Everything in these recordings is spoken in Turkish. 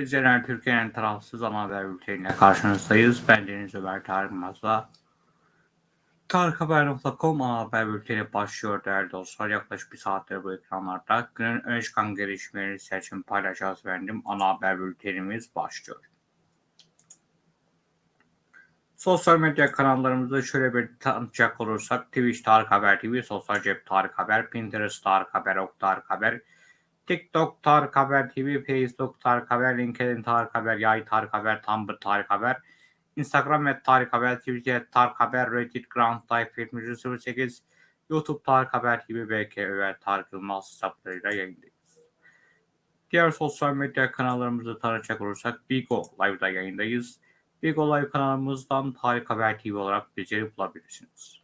İzleyenler, Türkiye'nin tarafsız ana haber bülteniyle karşınızdayız. Ben Deniz Ömer Tarık Mazla. Tarikhaber.com ana haber bülteni başlıyor değerli dostlar. Yaklaşık bir saattir bu ekranlarda günün öne çıkan gelişmeleri seçim paylaşacağız efendim. Ana haber bültenimiz başlıyor. Sosyal medya kanallarımızda şöyle bir tanıtacak olursak Twitch Tarık Haber TV, Sosyal Cep Tarık Haber, Pinterest Tarık Haber, Ok Tarık Haber, TikTok Tarık Haber TV, Facebook Tarık Haber, LinkedIn Tarık Haber, Yay Tarık Haber, Tumblr Tarık Haber, Instagram et Tarık Haber, Twitter Tarık Haber, Reddit Ground Life 7308, YouTube Tarık Haber TV, BK Över Tarık Yılmaz hesaplarıyla yayındayız. Diğer sosyal medya kanallarımızı tanıcak olursak Bigo Live'da yayındayız. Bigo Live kanalımızdan Tarık Haber TV olarak bizleri bulabilirsiniz.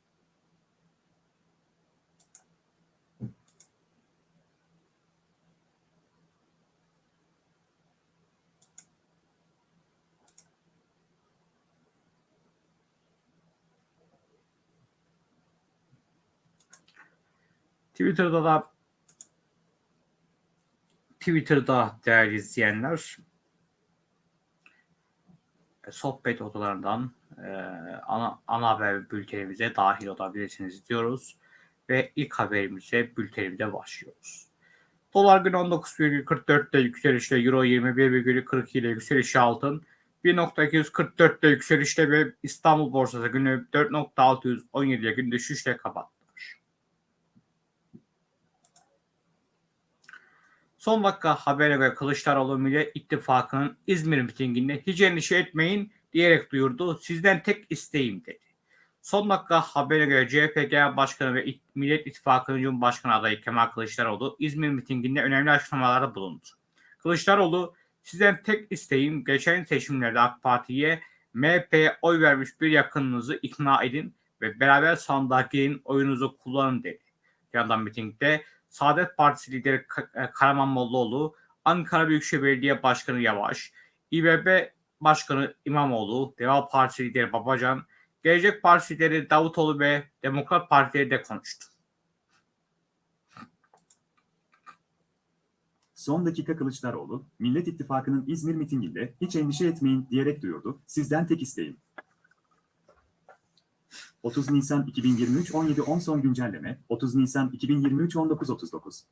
Twitter'da da Twitter'da değerli izleyenler e, sohbet odalarından e, ana, ana haber bültenimize dahil olabilirsiniz diyoruz. Ve ilk haberimize bültenimize başlıyoruz. Dolar günü 19,44'te yükselişle Euro 21,42 ile yükselişi altın 1.244'te yükselişle ve İstanbul borsası günü 4.617 gün düşüşle kapattı. Son dakika habere göre Kılıçdaroğlu Millet İttifakı'nın İzmir mitinginde hiç endişe etmeyin diyerek duyurdu. Sizden tek isteğim dedi. Son dakika habere göre CHP Genel Başkanı ve Millet İttifakı'nın Cumhurbaşkanı adayı Kemal Kılıçdaroğlu İzmir mitinginde önemli açıklamalarda bulundu. Kılıçdaroğlu sizden tek isteğim geçen seçimlerde AK Parti'ye MHP'ye oy vermiş bir yakınınızı ikna edin ve beraber sandığa oyunuzu kullanın dedi. Yandan mitingde Saadet Partisi lideri e, Karaman Mollaoğlu, Ankara Büyükşehir Belediye Başkanı Yavaş, İBB Başkanı İmamoğlu, Deva Partisi lideri Babacan, Gelecek Partisi lideri Davutoğlu ve Demokrat Partileri de konuştu. Son dakika Kılıçdaroğlu, Millet İttifakı'nın İzmir mitinginde hiç endişe etmeyin diyerek duyurdu. Sizden tek isteğim. 30 Nisan 2023 17.10 son güncelleme 30 Nisan 2023 19.39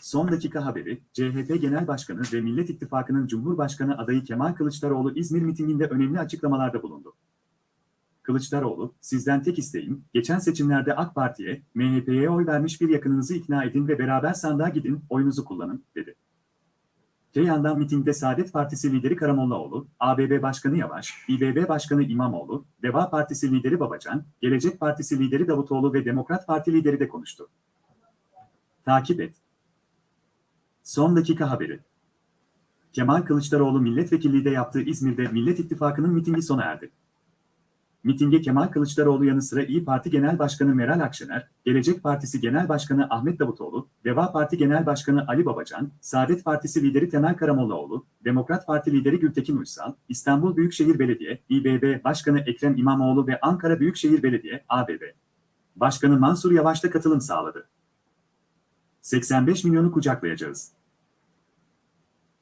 Son dakika haberi, CHP Genel Başkanı ve Millet İttifakı'nın Cumhurbaşkanı adayı Kemal Kılıçdaroğlu İzmir mitinginde önemli açıklamalarda bulundu. Kılıçdaroğlu, sizden tek isteğim, geçen seçimlerde AK Parti'ye, MHP'ye oy vermiş bir yakınınızı ikna edin ve beraber sandığa gidin, oyunuzu kullanın, dedi. Te yandan mitingde Saadet Partisi lideri Karamollaoğlu, ABB Başkanı Yavaş, İBB Başkanı İmamoğlu, Deva Partisi lideri Babacan, Gelecek Partisi lideri Davutoğlu ve Demokrat Parti lideri de konuştu. Takip et. Son dakika haberi. Kemal Kılıçdaroğlu milletvekilliği de yaptığı İzmir'de Millet İttifakı'nın mitingi sona erdi. Mitinge Kemal Kılıçdaroğlu yanı sıra İyi Parti Genel Başkanı Meral Akşener, Gelecek Partisi Genel Başkanı Ahmet Davutoğlu, Deva Parti Genel Başkanı Ali Babacan, Saadet Partisi lideri Temel Karamollaoğlu, Demokrat Parti lideri Gültekin Uysal, İstanbul Büyükşehir Belediye, İBB Başkanı Ekrem İmamoğlu ve Ankara Büyükşehir Belediye, ABB Başkanı Mansur Yavaş da katılım sağladı. 85 milyonu kucaklayacağız.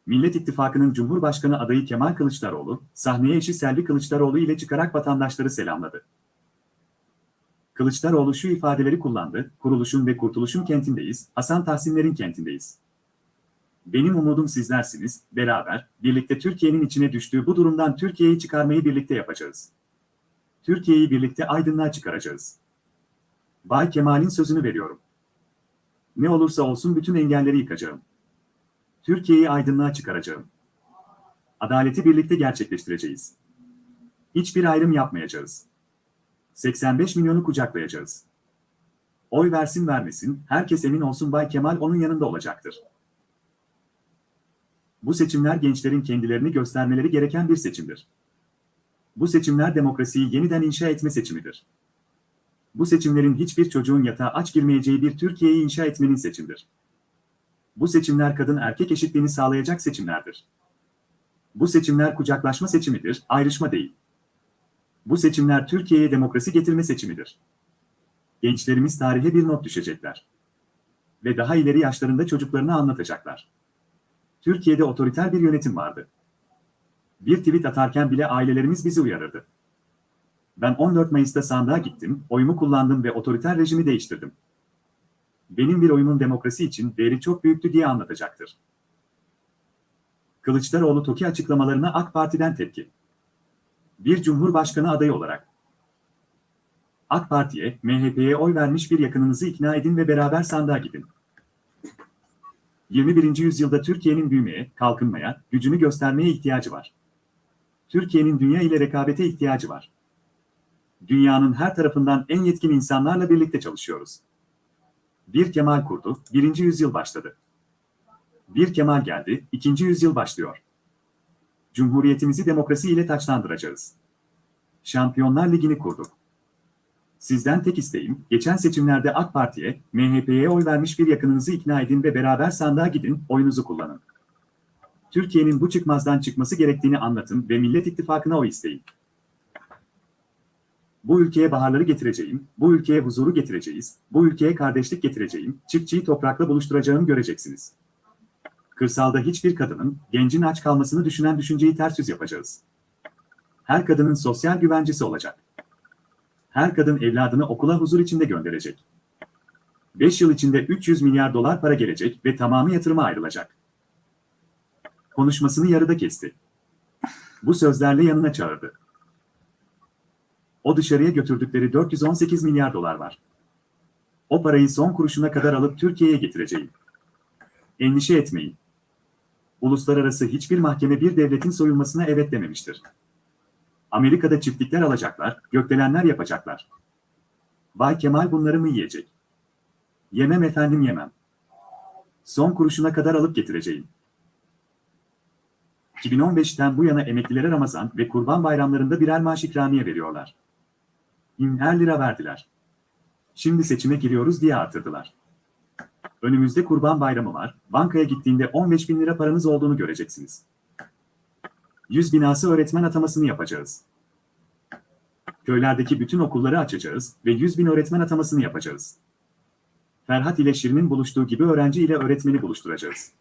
Millet İttifakı'nın Cumhurbaşkanı adayı Kemal Kılıçdaroğlu, sahneye eşi Selvi Kılıçdaroğlu ile çıkarak vatandaşları selamladı. Kılıçdaroğlu şu ifadeleri kullandı, kuruluşun ve kurtuluşun kentindeyiz, Hasan Tahsinler'in kentindeyiz. Benim umudum sizlersiniz, beraber, birlikte Türkiye'nin içine düştüğü bu durumdan Türkiye'yi çıkarmayı birlikte yapacağız. Türkiye'yi birlikte aydınlığa çıkaracağız. Bay Kemal'in sözünü veriyorum. Ne olursa olsun bütün engelleri yıkacağım. Türkiye'yi aydınlığa çıkaracağım. Adaleti birlikte gerçekleştireceğiz. Hiçbir ayrım yapmayacağız. 85 milyonu kucaklayacağız. Oy versin vermesin, herkes emin olsun Bay Kemal onun yanında olacaktır. Bu seçimler gençlerin kendilerini göstermeleri gereken bir seçimdir. Bu seçimler demokrasiyi yeniden inşa etme seçimidir. Bu seçimlerin hiçbir çocuğun yatağa aç girmeyeceği bir Türkiye'yi inşa etmenin seçimdir. Bu seçimler kadın erkek eşitliğini sağlayacak seçimlerdir. Bu seçimler kucaklaşma seçimidir, ayrışma değil. Bu seçimler Türkiye'ye demokrasi getirme seçimidir. Gençlerimiz tarihe bir not düşecekler. Ve daha ileri yaşlarında çocuklarına anlatacaklar. Türkiye'de otoriter bir yönetim vardı. Bir tweet atarken bile ailelerimiz bizi uyarırdı. Ben 14 Mayıs'ta sandığa gittim, oyumu kullandım ve otoriter rejimi değiştirdim. Benim bir oyumun demokrasi için değeri çok büyüktü diye anlatacaktır. Kılıçdaroğlu TOKİ açıklamalarına AK Parti'den tepki. Bir Cumhurbaşkanı adayı olarak. AK Parti'ye, MHP'ye oy vermiş bir yakınınızı ikna edin ve beraber sandığa gidin. 21. yüzyılda Türkiye'nin büyümeye, kalkınmaya, gücünü göstermeye ihtiyacı var. Türkiye'nin dünya ile rekabete ihtiyacı var. Dünyanın her tarafından en yetkin insanlarla birlikte çalışıyoruz. Bir Kemal kurdu, birinci yüzyıl başladı. Bir Kemal geldi, ikinci yüzyıl başlıyor. Cumhuriyetimizi demokrasi ile taçlandıracağız. Şampiyonlar Ligi'ni kurduk. Sizden tek isteğim, geçen seçimlerde AK Parti'ye, MHP'ye oy vermiş bir yakınınızı ikna edin ve beraber sandığa gidin, oyunuzu kullanın. Türkiye'nin bu çıkmazdan çıkması gerektiğini anlatın ve Millet İttifakı'na oy isteyin. Bu ülkeye baharları getireceğim, bu ülkeye huzuru getireceğiz, bu ülkeye kardeşlik getireceğim, çiftçiyi toprakla buluşturacağım göreceksiniz. Kırsalda hiçbir kadının, gencin aç kalmasını düşünen düşünceyi ters yüz yapacağız. Her kadının sosyal güvencesi olacak. Her kadın evladını okula huzur içinde gönderecek. 5 yıl içinde 300 milyar dolar para gelecek ve tamamı yatırıma ayrılacak. Konuşmasını yarıda kesti. Bu sözlerle yanına çağırdı. O dışarıya götürdükleri 418 milyar dolar var. O parayı son kuruşuna kadar alıp Türkiye'ye getireceğim. Endişe etmeyin. Uluslararası hiçbir mahkeme bir devletin soyulmasına evet dememiştir. Amerika'da çiftlikler alacaklar, gökdelenler yapacaklar. Bay Kemal bunları mı yiyecek? Yemem efendim yemem. Son kuruşuna kadar alıp getireceğim. 2015'ten bu yana emeklilere Ramazan ve Kurban bayramlarında birer maaş ikramiye veriyorlar. Binler lira verdiler. Şimdi seçime giriyoruz diye artırdılar. Önümüzde Kurban Bayramı var, bankaya gittiğinde 15 bin lira paranız olduğunu göreceksiniz. 100 binası öğretmen atamasını yapacağız. Köylerdeki bütün okulları açacağız ve 100 bin öğretmen atamasını yapacağız. Ferhat ile Şirin'in buluştuğu gibi öğrenci ile öğretmeni buluşturacağız.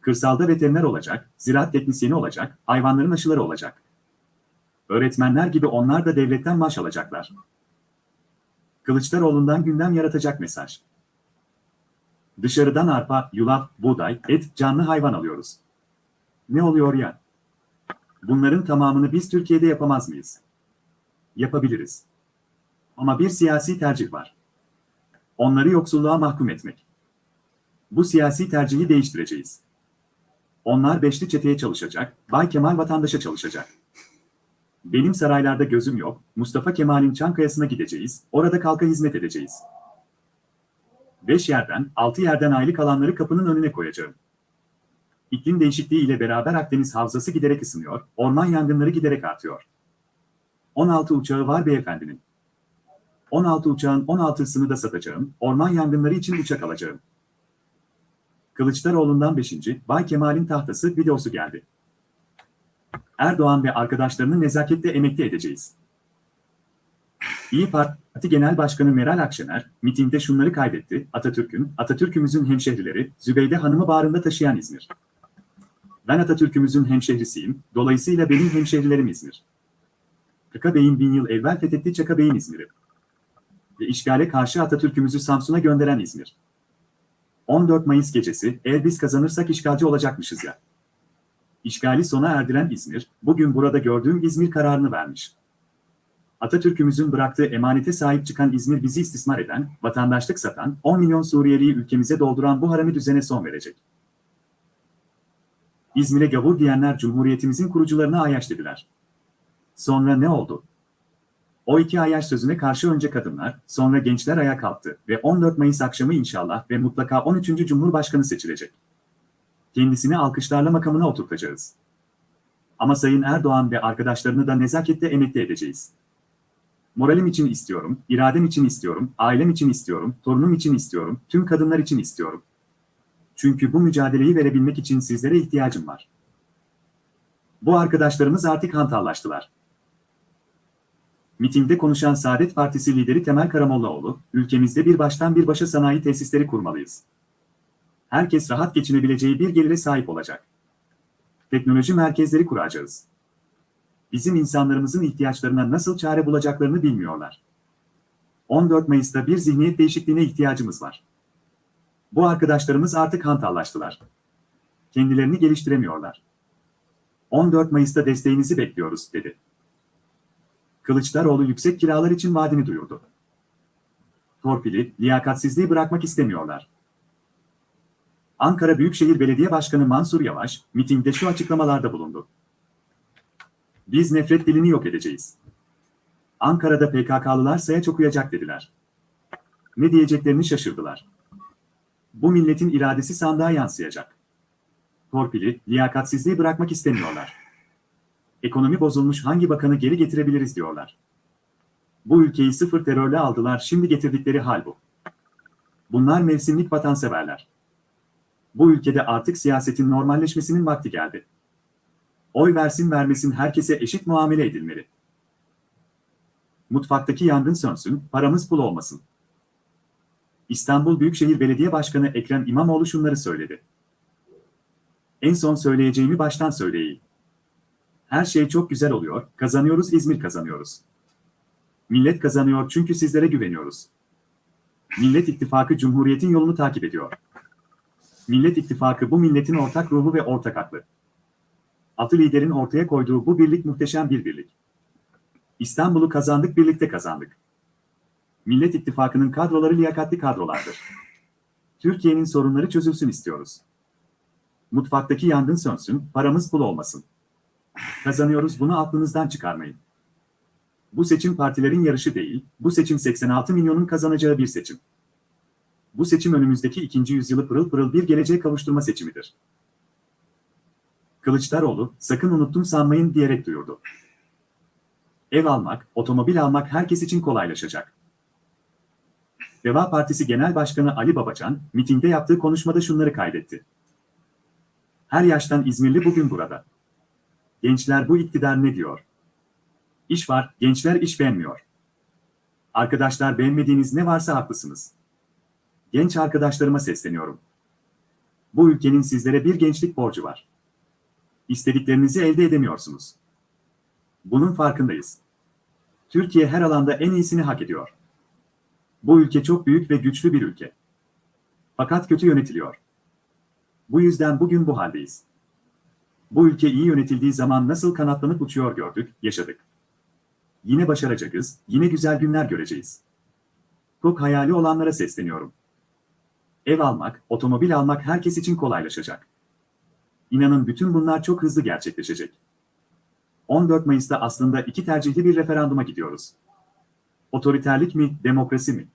Kırsalda veteriner olacak, ziraat teknisyeni olacak, hayvanların aşıları olacak. Öğretmenler gibi onlar da devletten maaş alacaklar. Kılıçdaroğlu'ndan gündem yaratacak mesaj. Dışarıdan arpa, yulaf, buğday, et, canlı hayvan alıyoruz. Ne oluyor ya? Bunların tamamını biz Türkiye'de yapamaz mıyız? Yapabiliriz. Ama bir siyasi tercih var. Onları yoksulluğa mahkum etmek. Bu siyasi tercihi değiştireceğiz. Onlar beşli çeteye çalışacak, Bay Kemal vatandaşa çalışacak. Benim saraylarda gözüm yok, Mustafa Kemal'in Çankaya'sına gideceğiz, orada kalka hizmet edeceğiz. Beş yerden, altı yerden aylık alanları kapının önüne koyacağım. İklim değişikliği ile beraber Akdeniz havzası giderek ısınıyor, orman yangınları giderek artıyor. 16 uçağı var beyefendinin. 16 uçağın 16'sını da satacağım, orman yangınları için uçak alacağım. Kılıçdaroğlu'ndan 5. Bay Kemal'in tahtası videosu geldi. Erdoğan ve arkadaşlarını nezaketle emekli edeceğiz. İyi Parti Genel Başkanı Meral Akşener, mitingde şunları kaydetti, Atatürk'ün, Atatürk'ümüzün hemşehrileri, Zübeyde Hanım'ı bağrında taşıyan İzmir. Ben Atatürk'ümüzün hemşehrisiyim, dolayısıyla benim hemşehrilerim İzmir. Kaka Bey'in bin yıl evvel fethetti Çaka Bey'in İzmir'i. Ve işgale karşı Atatürk'ümüzü Samsun'a gönderen İzmir. 14 Mayıs gecesi, eğer biz kazanırsak işgalci olacakmışız ya. İşgali sona erdiren İzmir, bugün burada gördüğüm İzmir kararını vermiş. Atatürk'ümüzün bıraktığı emanete sahip çıkan İzmir bizi istismar eden, vatandaşlık satan, 10 milyon Suriyeliyi ülkemize dolduran bu harami düzene son verecek. İzmir'e gavur diyenler Cumhuriyetimizin kurucularına ayaş dediler. Sonra ne oldu? O iki ayaş sözüne karşı önce kadınlar, sonra gençler ayağa kalktı ve 14 Mayıs akşamı inşallah ve mutlaka 13. Cumhurbaşkanı seçilecek. Kendisini alkışlarla makamına oturtacağız. Ama Sayın Erdoğan ve arkadaşlarını da nezaketle emekli edeceğiz. Moralim için istiyorum, iradem için istiyorum, ailem için istiyorum, torunum için istiyorum, tüm kadınlar için istiyorum. Çünkü bu mücadeleyi verebilmek için sizlere ihtiyacım var. Bu arkadaşlarımız artık hantallaştılar. Mitingde konuşan Saadet Partisi lideri Temel Karamollaoğlu, ülkemizde bir baştan bir başa sanayi tesisleri kurmalıyız. Herkes rahat geçinebileceği bir gelire sahip olacak. Teknoloji merkezleri kuracağız. Bizim insanlarımızın ihtiyaçlarına nasıl çare bulacaklarını bilmiyorlar. 14 Mayıs'ta bir zihniyet değişikliğine ihtiyacımız var. Bu arkadaşlarımız artık hantallaştılar. Kendilerini geliştiremiyorlar. 14 Mayıs'ta desteğinizi bekliyoruz, dedi. Kılıçdaroğlu yüksek kiralar için vaadini duyurdu. Torpili, liyakatsizliği bırakmak istemiyorlar. Ankara Büyükşehir Belediye Başkanı Mansur Yavaş, mitingde şu açıklamalarda bulundu. Biz nefret dilini yok edeceğiz. Ankara'da PKK'lılar sayaç okuyacak dediler. Ne diyeceklerini şaşırdılar. Bu milletin iradesi sandığa yansıyacak. Torpili, liyakatsizliği bırakmak istemiyorlar. Ekonomi bozulmuş hangi bakanı geri getirebiliriz diyorlar. Bu ülkeyi sıfır terörle aldılar şimdi getirdikleri hal bu. Bunlar mevsimlik vatanseverler. Bu ülkede artık siyasetin normalleşmesinin vakti geldi. Oy versin vermesin herkese eşit muamele edilmeli. Mutfaktaki yangın sönsün, paramız pul olmasın. İstanbul Büyükşehir Belediye Başkanı Ekrem İmamoğlu şunları söyledi. En son söyleyeceğimi baştan söyleyeyim. Her şey çok güzel oluyor, kazanıyoruz İzmir kazanıyoruz. Millet kazanıyor çünkü sizlere güveniyoruz. Millet İttifakı Cumhuriyet'in yolunu takip ediyor. Millet İttifakı bu milletin ortak ruhu ve ortak aklı. Atı liderin ortaya koyduğu bu birlik muhteşem bir birlik. İstanbul'u kazandık birlikte kazandık. Millet İttifakı'nın kadroları liyakatli kadrolardır. Türkiye'nin sorunları çözülsün istiyoruz. Mutfaktaki yangın sönsün, paramız pul olmasın. Kazanıyoruz bunu aklınızdan çıkarmayın. Bu seçim partilerin yarışı değil, bu seçim 86 milyonun kazanacağı bir seçim. Bu seçim önümüzdeki ikinci yüzyılı pırıl pırıl bir geleceğe kavuşturma seçimidir. Kılıçdaroğlu, sakın unuttum sanmayın diyerek duyurdu. Ev almak, otomobil almak herkes için kolaylaşacak. Deva Partisi Genel Başkanı Ali Babacan, mitingde yaptığı konuşmada şunları kaydetti. Her yaştan İzmirli bugün burada. Gençler bu iktidar ne diyor? İş var, gençler iş beğenmiyor. Arkadaşlar beğenmediğiniz ne varsa haklısınız. Genç arkadaşlarıma sesleniyorum. Bu ülkenin sizlere bir gençlik borcu var. İstediklerinizi elde edemiyorsunuz. Bunun farkındayız. Türkiye her alanda en iyisini hak ediyor. Bu ülke çok büyük ve güçlü bir ülke. Fakat kötü yönetiliyor. Bu yüzden bugün bu haldeyiz. Bu ülke iyi yönetildiği zaman nasıl kanatlanıp uçuyor gördük, yaşadık. Yine başaracağız, yine güzel günler göreceğiz. Çok hayali olanlara sesleniyorum. Ev almak, otomobil almak herkes için kolaylaşacak. İnanın bütün bunlar çok hızlı gerçekleşecek. 14 Mayıs'ta aslında iki tercihli bir referanduma gidiyoruz. Otoriterlik mi, demokrasi mi?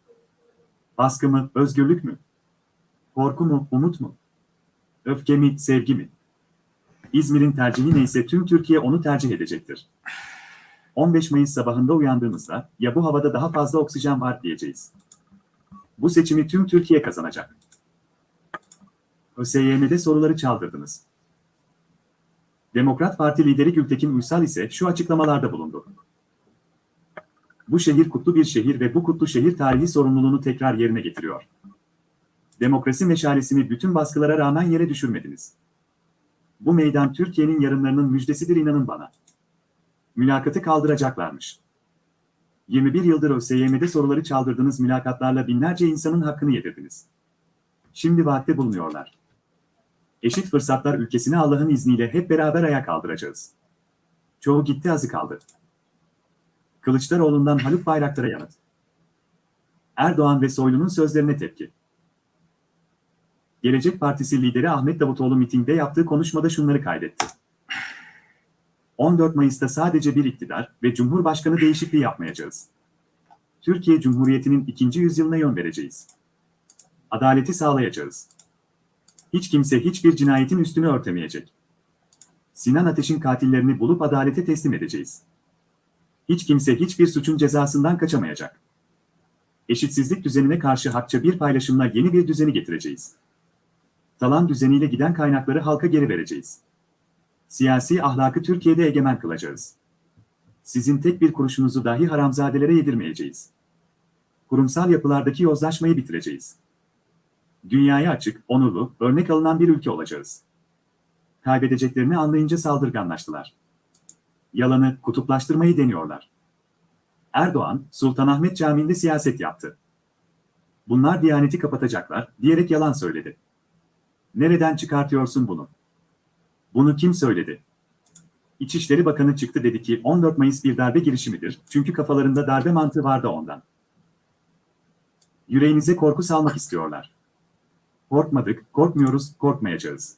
Baskı mı, özgürlük mü? Korku mu, umut mu? Öfke mi, sevgi mi? İzmir'in tercihi neyse tüm Türkiye onu tercih edecektir. 15 Mayıs sabahında uyandığımızda ya bu havada daha fazla oksijen var diyeceğiz. Bu seçimi tüm Türkiye kazanacak. ÖSYM'de soruları çaldırdınız. Demokrat Parti lideri Gültekin Uysal ise şu açıklamalarda bulundu. Bu şehir kutlu bir şehir ve bu kutlu şehir tarihi sorumluluğunu tekrar yerine getiriyor. Demokrasi meşalesini bütün baskılara rağmen yere düşürmediniz. Bu meydan Türkiye'nin yarınlarının müjdesidir inanın bana. Mülakatı kaldıracaklarmış. 21 yıldır ÖSYM'de soruları çaldırdığınız mülakatlarla binlerce insanın hakkını yedirdiniz. Şimdi vaatte bulunuyorlar. Eşit fırsatlar ülkesini Allah'ın izniyle hep beraber ayağa kaldıracağız. Çoğu gitti azı kaldı. Kılıçdaroğlu'ndan Haluk Bayraktar'a yanıt. Erdoğan ve Soylu'nun sözlerine tepki. Gelecek Partisi lideri Ahmet Davutoğlu mitingde yaptığı konuşmada şunları kaydetti. 14 Mayıs'ta sadece bir iktidar ve Cumhurbaşkanı değişikliği yapmayacağız. Türkiye Cumhuriyeti'nin ikinci yüzyılına yön vereceğiz. Adaleti sağlayacağız. Hiç kimse hiçbir cinayetin üstünü örtemeyecek. Sinan Ateş'in katillerini bulup adalete teslim edeceğiz. Hiç kimse hiçbir suçun cezasından kaçamayacak. Eşitsizlik düzenine karşı hakça bir paylaşımla yeni bir düzeni getireceğiz. Talan düzeniyle giden kaynakları halka geri vereceğiz. Siyasi ahlakı Türkiye'de egemen kılacağız. Sizin tek bir kuruşunuzu dahi haramzadelere yedirmeyeceğiz. Kurumsal yapılardaki yozlaşmayı bitireceğiz. Dünyaya açık, onurlu, örnek alınan bir ülke olacağız. Kaybedeceklerini anlayınca saldırganlaştılar. Yalanı, kutuplaştırmayı deniyorlar. Erdoğan, Sultanahmet Camii'nde siyaset yaptı. Bunlar Diyaneti kapatacaklar, diyerek yalan söyledi. Nereden çıkartıyorsun bunu? Bunu kim söyledi? İçişleri Bakanı çıktı dedi ki 14 Mayıs bir darbe girişimidir çünkü kafalarında darbe mantığı vardı ondan. Yüreğinize korku salmak istiyorlar. Korkmadık, korkmuyoruz, korkmayacağız.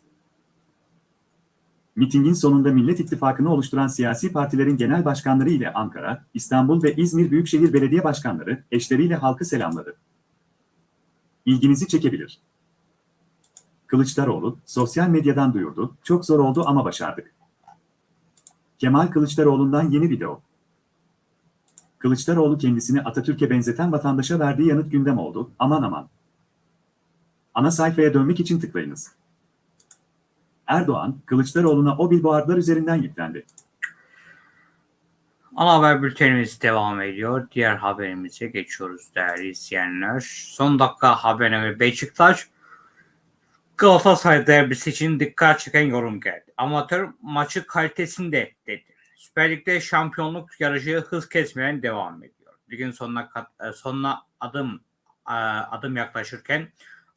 Mitingin sonunda Millet İttifakı'nı oluşturan siyasi partilerin genel başkanları ile Ankara, İstanbul ve İzmir Büyükşehir Belediye Başkanları eşleriyle halkı selamladı. İlginizi çekebilir. Kılıçdaroğlu, sosyal medyadan duyurdu, çok zor oldu ama başardık. Kemal Kılıçdaroğlu'ndan yeni video. Kılıçdaroğlu kendisini Atatürk'e benzeten vatandaşa verdiği yanıt gündem oldu, aman aman. Ana sayfaya dönmek için tıklayınız. Erdoğan, Kılıçdaroğlu'na o billboardlar üzerinden yüklendi. Ana haber bültenimiz devam ediyor. Diğer haberimize geçiyoruz değerli izleyenler. Son dakika haberine Beşiktaş Galatasaray derbisi için dikkat çeken yorum geldi. Amatör maçı kalitesinde dedi. Süper Lig'de şampiyonluk yarışı hız kesmeden devam ediyor. Ligin sonuna, e, sonuna adım e, adım yaklaşırken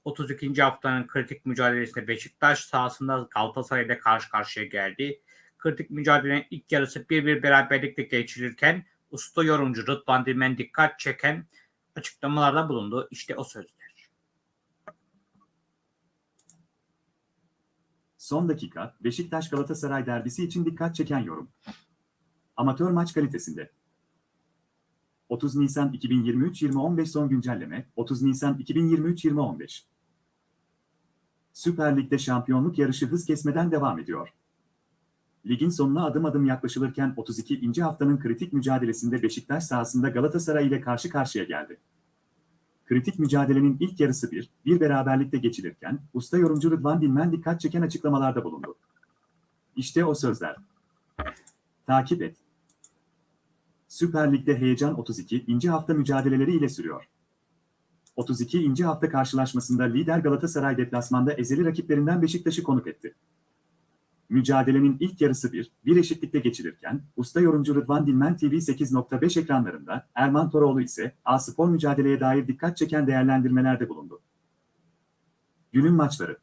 32. haftanın kritik mücadelesinde Beşiktaş sahasında Galatasaray ile karşı karşıya geldi. Kritik mücadelenin ilk yarısı 1-1 beraberlikle geçirirken usta yorumcu Rıdvan Dilmen dikkat çeken açıklamalarda bulundu. İşte o sözler. Son dakika, Beşiktaş Galatasaray derbisi için dikkat çeken yorum. Amatör maç kalitesinde. 30 Nisan 2023-2015 son güncelleme, 30 Nisan 2023-2015. Süper Lig'de şampiyonluk yarışı hız kesmeden devam ediyor. Ligin sonuna adım adım yaklaşılırken 32. haftanın kritik mücadelesinde Beşiktaş sahasında Galatasaray ile karşı karşıya geldi. Kritik mücadelenin ilk yarısı bir, bir beraberlikte geçilirken, usta yorumcu Rıdvan Dilmen dikkat çeken açıklamalarda bulundu. İşte o sözler. Takip et. Süper Lig'de heyecan 32. hafta mücadeleleri ile sürüyor. 32. hafta karşılaşmasında lider Galatasaray deplasmanda ezeli rakiplerinden Beşiktaş'ı konuk etti. Mücadelenin ilk yarısı bir, bir eşitlikte geçilirken, usta yorumcu Rıdvan Dilmen TV 8.5 ekranlarında, Erman Toroğlu ise A-Spor mücadeleye dair dikkat çeken değerlendirmelerde bulundu. Günün maçları.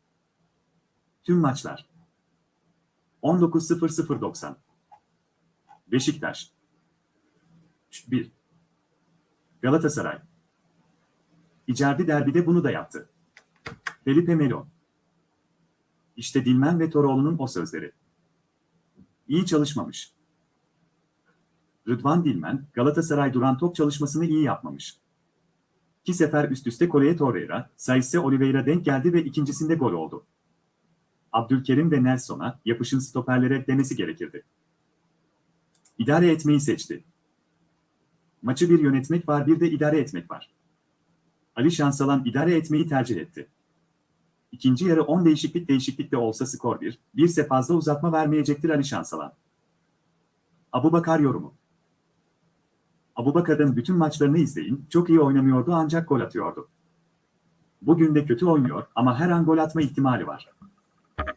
Tüm maçlar. 19.00.90 Beşiktaş 1 Galatasaray İcardi derbide bunu da yaptı. Felipe Melo İşte Dilmen ve Toroğlu'nun o sözleri. İyi çalışmamış. Rıdvan Dilmen, Galatasaray duran top çalışmasını iyi yapmamış. İki sefer üst üste Koleye Torreira, Saisse Oliveira denk geldi ve ikincisinde gol oldu. Abdülkerim ve Nelson'a yapışın stoperlere demesi gerekirdi. İdare etmeyi seçti. Maçı bir yönetmek var bir de idare etmek var. Ali Şansalan idare etmeyi tercih etti. İkinci yarı 10 değişiklik değişiklikte olsa skor 1, birse fazla uzatma vermeyecektir Ali Şansalan. Abubakar yorumu. Abubakar'ın bütün maçlarını izleyin, çok iyi oynamıyordu ancak gol atıyordu. Bugün de kötü oynuyor ama her an gol atma ihtimali var.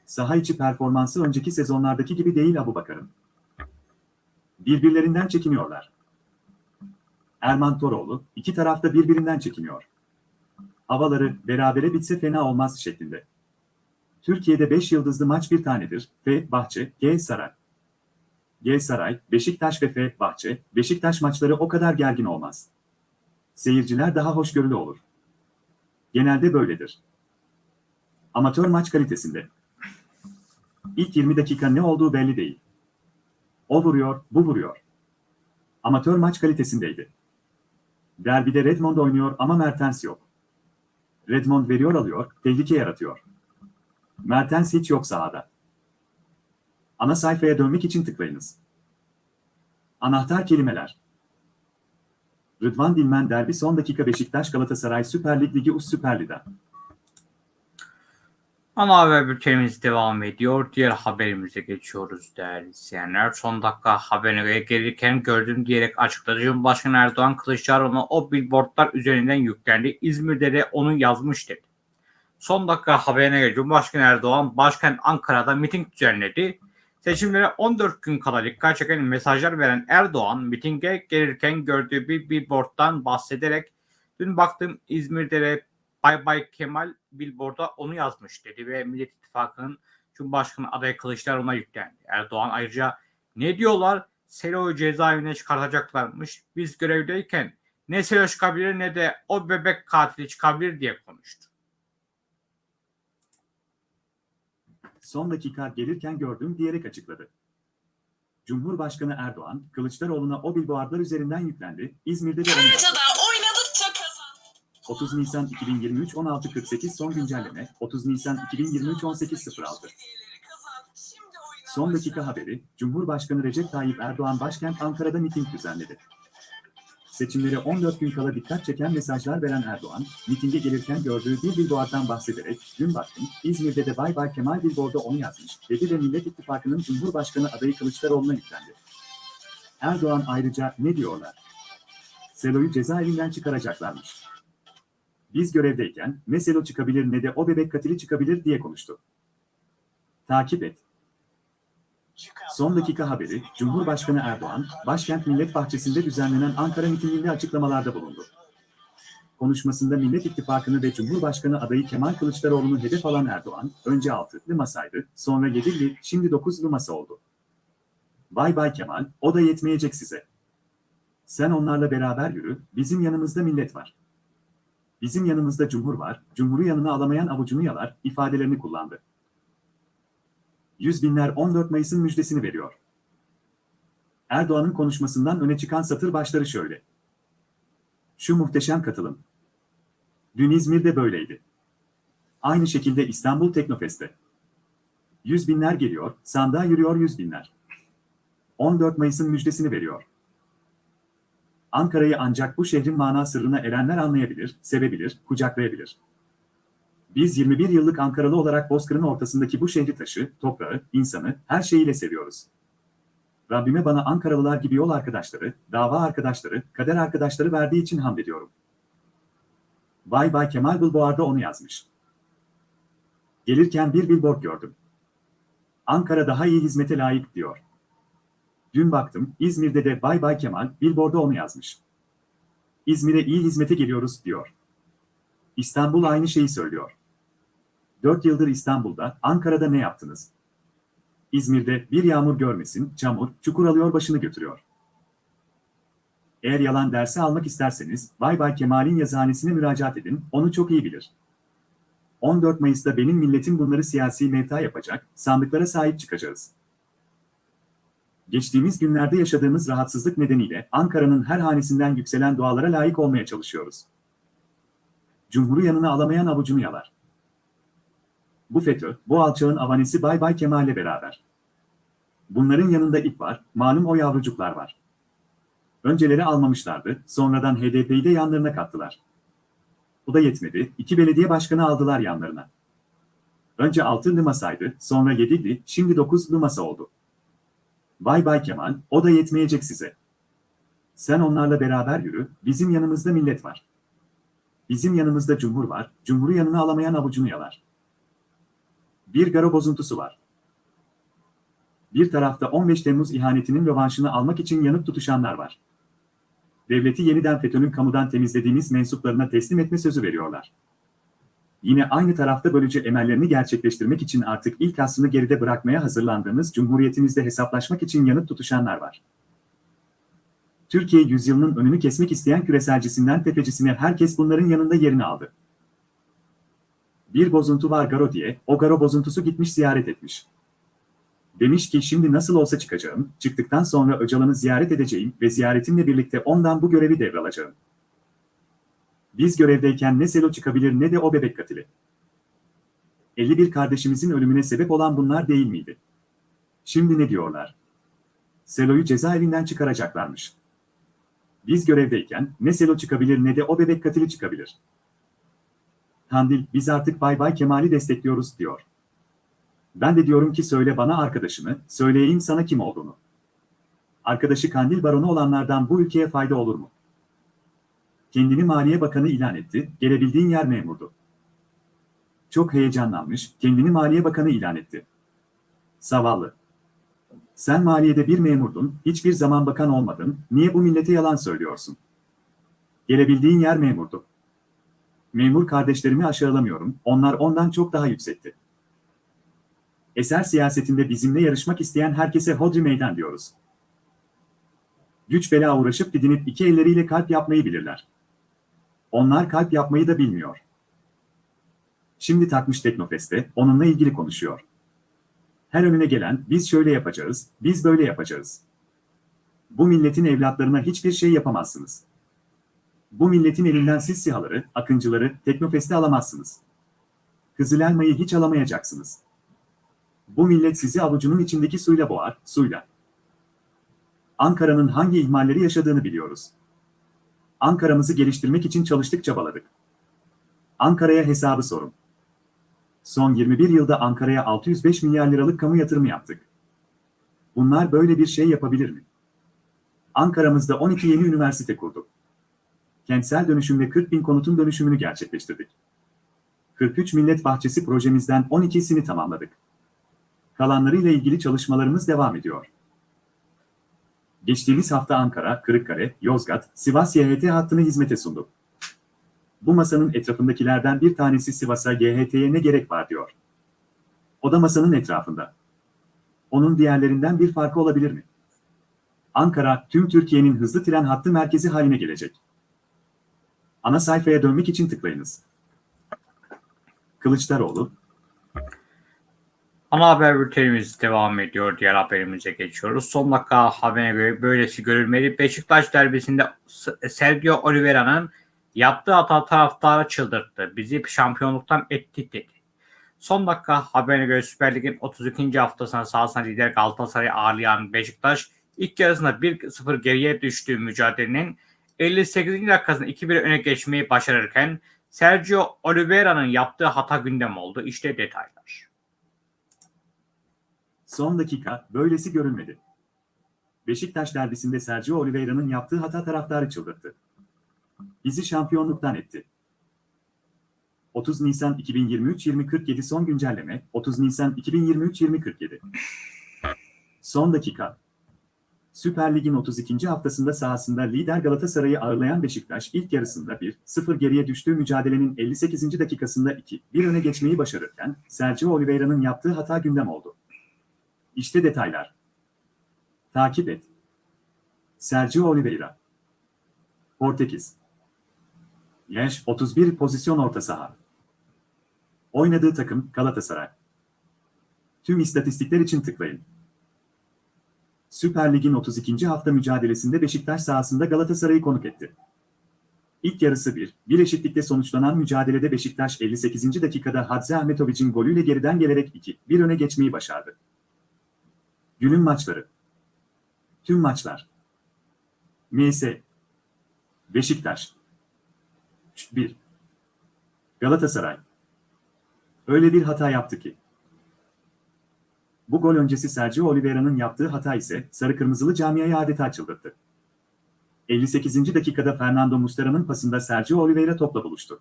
Saha içi performansı önceki sezonlardaki gibi değil Abubakar'ın. Birbirlerinden çekiniyorlar. Erman Toroğlu, iki tarafta birbirinden çekiniyor. Havaları berabere bitse fena olmaz şeklinde. Türkiye'de 5 yıldızlı maç bir tanedir. F. Bahçe, G. Saray. G. Saray, Beşiktaş ve F. Bahçe, Beşiktaş maçları o kadar gergin olmaz. Seyirciler daha hoşgörülü olur. Genelde böyledir. Amatör maç kalitesinde. İlk 20 dakika ne olduğu belli değil. O vuruyor, bu vuruyor. Amatör maç kalitesindeydi. Derbide Redmond oynuyor ama Mertens yok. Redmond veriyor alıyor, tehlike yaratıyor. Mertens hiç yok sahada. Ana sayfaya dönmek için tıklayınız. Anahtar kelimeler. Rıdvan Dilmen derbi son dakika Beşiktaş Galatasaray Süper Lig Ligi US Süper Lig'de. Ana haber bültenimiz devam ediyor. Diğer haberimize geçiyoruz değerli izleyenler. Son dakika haberine gelirken gördüm diyerek açıkladı. Cumhurbaşkanı Erdoğan Kılıçdaroğlu'na o billboardlar üzerinden yüklendi. İzmir'de de onu yazmış dedi. Son dakika haberine göre Cumhurbaşkanı Erdoğan başkent Ankara'da miting düzenledi. Seçimlere 14 gün kala dikkat çeken mesajlar veren Erdoğan mitinge gelirken gördüğü bir billboarddan bahsederek dün baktım İzmir'de de Bay Bay Kemal billboardda onu yazmış dedi ve Millet İttifakı'nın Cumhurbaşkanı adayı Kılıçdaroğlu'na yüklendi. Erdoğan ayrıca ne diyorlar? Selo'yu cezaevine çıkartacaklarmış. Biz görevdeyken ne Selo çıkabilir ne de o bebek katili çıkabilir diye konuştu. Son dakika gelirken gördüm diyerek açıkladı. Cumhurbaşkanı Erdoğan, Kılıçdaroğlu'na o billboardlar üzerinden yüklendi, İzmir'de de 30 Nisan 2023 16.48 son güncelleme, 30 Nisan 2023 18.06 Son dakika haberi, Cumhurbaşkanı Recep Tayyip Erdoğan başkent Ankara'da miting düzenledi. Seçimlere 14 gün kala dikkat çeken mesajlar veren Erdoğan, mitinge gelirken gördüğü bir billboarddan bahsederek, dün baktım, İzmir'de de Bay Bay Kemal billboarda onu yazmış, dedi ve Millet İttifakı'nın Cumhurbaşkanı adayı Kılıçdaroğlu'na yüklendi. Erdoğan ayrıca ne diyorlar? Selo'yu cezaevinden çıkaracaklarmış. Biz görevdeyken ne Selo çıkabilir ne de o bebek katili çıkabilir diye konuştu. Takip et. Son dakika haberi, Cumhurbaşkanı Erdoğan, başkent Millet Bahçesi'nde düzenlenen Ankara mitinginde açıklamalarda bulundu. Konuşmasında Millet İttifakı'nı ve Cumhurbaşkanı adayı Kemal Kılıçdaroğlu'nu hedef alan Erdoğan, önce 6'lı masaydı, sonra 7'li, şimdi 9'lu masa oldu. Bay bay Kemal, o da yetmeyecek size. Sen onlarla beraber yürü, bizim yanımızda millet var. Bizim yanımızda cumhur var, cumhuru yanına alamayan avucunu yalar, ifadelerini kullandı. Yüz binler 14 Mayıs'ın müjdesini veriyor. Erdoğan'ın konuşmasından öne çıkan satır başları şöyle. Şu muhteşem katılım. Dün İzmir'de böyleydi. Aynı şekilde İstanbul Teknofest'te. Yüz binler geliyor, sandığa yürüyor yüz binler. 14 Mayıs'ın müjdesini veriyor. Ankara'yı ancak bu şehrin mana sırrına erenler anlayabilir, sevebilir, kucaklayabilir. Biz 21 yıllık Ankaralı olarak Bozkır'ın ortasındaki bu şehri taşı, toprağı, insanı, her şeyiyle seviyoruz. Rabbime bana Ankaralılar gibi yol arkadaşları, dava arkadaşları, kader arkadaşları verdiği için hamd ediyorum. Bay Bay Kemal Billboard'da onu yazmış. Gelirken bir billboard gördüm. Ankara daha iyi hizmete layık diyor. Dün baktım, İzmir'de de Bay Bay Kemal billboard'da onu yazmış. İzmir'e iyi hizmete geliyoruz diyor. İstanbul aynı şeyi söylüyor. 4 yıldır İstanbul'da, Ankara'da ne yaptınız? İzmir'de bir yağmur görmesin, çamur, çukur alıyor başını götürüyor. Eğer yalan dersi almak isterseniz, Bay Bay Kemal'in yazıhanesine müracaat edin, onu çok iyi bilir. 14 Mayıs'ta benim milletim bunları siyasi mevta yapacak, sandıklara sahip çıkacağız. Geçtiğimiz günlerde yaşadığımız rahatsızlık nedeniyle Ankara'nın her hanesinden yükselen dualara layık olmaya çalışıyoruz. Cumhur'u yanına alamayan avucunu yalar. Bu FETÖ, bu alçağın avanesi Bay Bay Kemal'le beraber. Bunların yanında ip var, malum o yavrucuklar var. Önceleri almamışlardı, sonradan HDP'yi de yanlarına kattılar. Bu da yetmedi, iki belediye başkanı aldılar yanlarına. Önce altılı masaydı, sonra yedili, şimdi dokuzlu masa oldu. Bay Bay Kemal, o da yetmeyecek size. Sen onlarla beraber yürü, bizim yanımızda millet var. Bizim yanımızda cumhur var, cumhuru yanına alamayan avucunu yalar. Bir garo bozuntusu var. Bir tarafta 15 Temmuz ihanetinin rövanşını almak için yanıp tutuşanlar var. Devleti yeniden FETÖ'nün kamudan temizlediğimiz mensuplarına teslim etme sözü veriyorlar. Yine aynı tarafta bölücü emellerini gerçekleştirmek için artık ilk aslını geride bırakmaya hazırlandığımız Cumhuriyetimizde hesaplaşmak için yanıp tutuşanlar var. Türkiye yüzyılının önünü kesmek isteyen küreselcisinden tefecisine herkes bunların yanında yerini aldı. Bir bozuntu var Garo diye, o Garo bozuntusu gitmiş ziyaret etmiş. Demiş ki şimdi nasıl olsa çıkacağım, çıktıktan sonra Öcalan'ı ziyaret edeceğim ve ziyaretimle birlikte ondan bu görevi devralacağım. Biz görevdeyken ne Selo çıkabilir ne de o bebek katili. 51 kardeşimizin ölümüne sebep olan bunlar değil miydi? Şimdi ne diyorlar? Selo'yu cezaevinden çıkaracaklarmış. Biz görevdeyken ne Selo çıkabilir ne de o bebek katili çıkabilir. Kandil, biz artık Bay Bay Kemal'i destekliyoruz diyor. Ben de diyorum ki söyle bana arkadaşını, söyleyeyim sana kim olduğunu. Arkadaşı Kandil baronu olanlardan bu ülkeye fayda olur mu? Kendini Maliye Bakanı ilan etti, gelebildiğin yer memurdu. Çok heyecanlanmış, kendini Maliye Bakanı ilan etti. Zavallı. Sen maliyede bir memurdun, hiçbir zaman bakan olmadın, niye bu millete yalan söylüyorsun? Gelebildiğin yer memurdu. Memur kardeşlerimi aşağılamıyorum, onlar ondan çok daha yüksekti. Eser siyasetinde bizimle yarışmak isteyen herkese hodri meydan diyoruz. Güç bela uğraşıp didinip iki elleriyle kalp yapmayı bilirler. Onlar kalp yapmayı da bilmiyor. Şimdi takmış Teknofest'te, onunla ilgili konuşuyor. Her önüne gelen, biz şöyle yapacağız, biz böyle yapacağız. Bu milletin evlatlarına hiçbir şey yapamazsınız. Bu milletin elinden siz sihaları, akıncıları, Teknofest'e alamazsınız. Kızıl hiç alamayacaksınız. Bu millet sizi avucunun içindeki suyla boğar, suyla. Ankara'nın hangi ihmalleri yaşadığını biliyoruz. Ankara'mızı geliştirmek için çalıştık çabaladık. Ankara'ya hesabı sorun. Son 21 yılda Ankara'ya 605 milyar liralık kamu yatırımı yaptık. Bunlar böyle bir şey yapabilir mi? Ankara'mızda 12 yeni üniversite kurduk. Kentsel dönüşümle 40 bin konutun dönüşümünü gerçekleştirdik. 43 millet bahçesi projemizden 12'sini tamamladık. Kalanlarıyla ilgili çalışmalarımız devam ediyor. Geçtiğimiz hafta Ankara, Kırıkkale, Yozgat, Sivas YHT hattını hizmete sunduk. Bu masanın etrafındakilerden bir tanesi Sivas'a YHT'ye ne gerek var diyor. O da masanın etrafında. Onun diğerlerinden bir farkı olabilir mi? Ankara, tüm Türkiye'nin hızlı tren hattı merkezi haline gelecek. Ana sayfaya dönmek için tıklayınız. Kılıçdaroğlu, Ana haber bültenimiz devam ediyor. Diğer haberimize geçiyoruz. Son dakika haberine göre böylesi görülmeli. Beşiktaş derbisinde Sergio Oliveira'nın yaptığı hata taraftarı çıldırttı. Bizi şampiyonluktan etti dedi. Son dakika haberine göre Süper Lig'in 32. haftasına sahasına lider Galatasaray'ı ağırlayan Beşiktaş ilk yarısında 1-0 geriye düştüğü mücadelenin 58. dakikasında 2-1 öne geçmeyi başarırken Sergio Oliveira'nın yaptığı hata gündem oldu. İşte detaylar. Son dakika, böylesi görülmedi. Beşiktaş derbisinde Sergio Oliveira'nın yaptığı hata taraftarı çıldırttı. Bizi şampiyonluktan etti. 30 Nisan 2023-2047 son güncelleme, 30 Nisan 2023-2047. Son dakika. Süper Lig'in 32. haftasında sahasında lider Galatasaray'ı ağırlayan Beşiktaş ilk yarısında 1-0 geriye düştüğü mücadelenin 58. dakikasında 2-1 öne geçmeyi başarırken Sergio Oliveira'nın yaptığı hata gündem oldu. İşte detaylar. Takip et. Sergio Oliveira. Portekiz. Yaş 31 pozisyon orta saha. Oynadığı takım Galatasaray. Tüm istatistikler için tıklayın. Süper Lig'in 32. hafta mücadelesinde Beşiktaş sahasında Galatasaray'ı konuk etti. İlk yarısı 1, bir eşitlikte sonuçlanan mücadelede Beşiktaş 58. dakikada Hadzi Ahmetoviç'in golüyle geriden gelerek 2-1 öne geçmeyi başardı. Günün maçları. Tüm maçlar. MS. Beşiktaş. 1. Galatasaray. Öyle bir hata yaptı ki. Bu gol öncesi Sergio Oliveira'nın yaptığı hata ise sarı kırmızılı camiayı adeta çıldırttı. 58. dakikada Fernando Muslera'nın pasında Sergio Oliveira topla buluştu.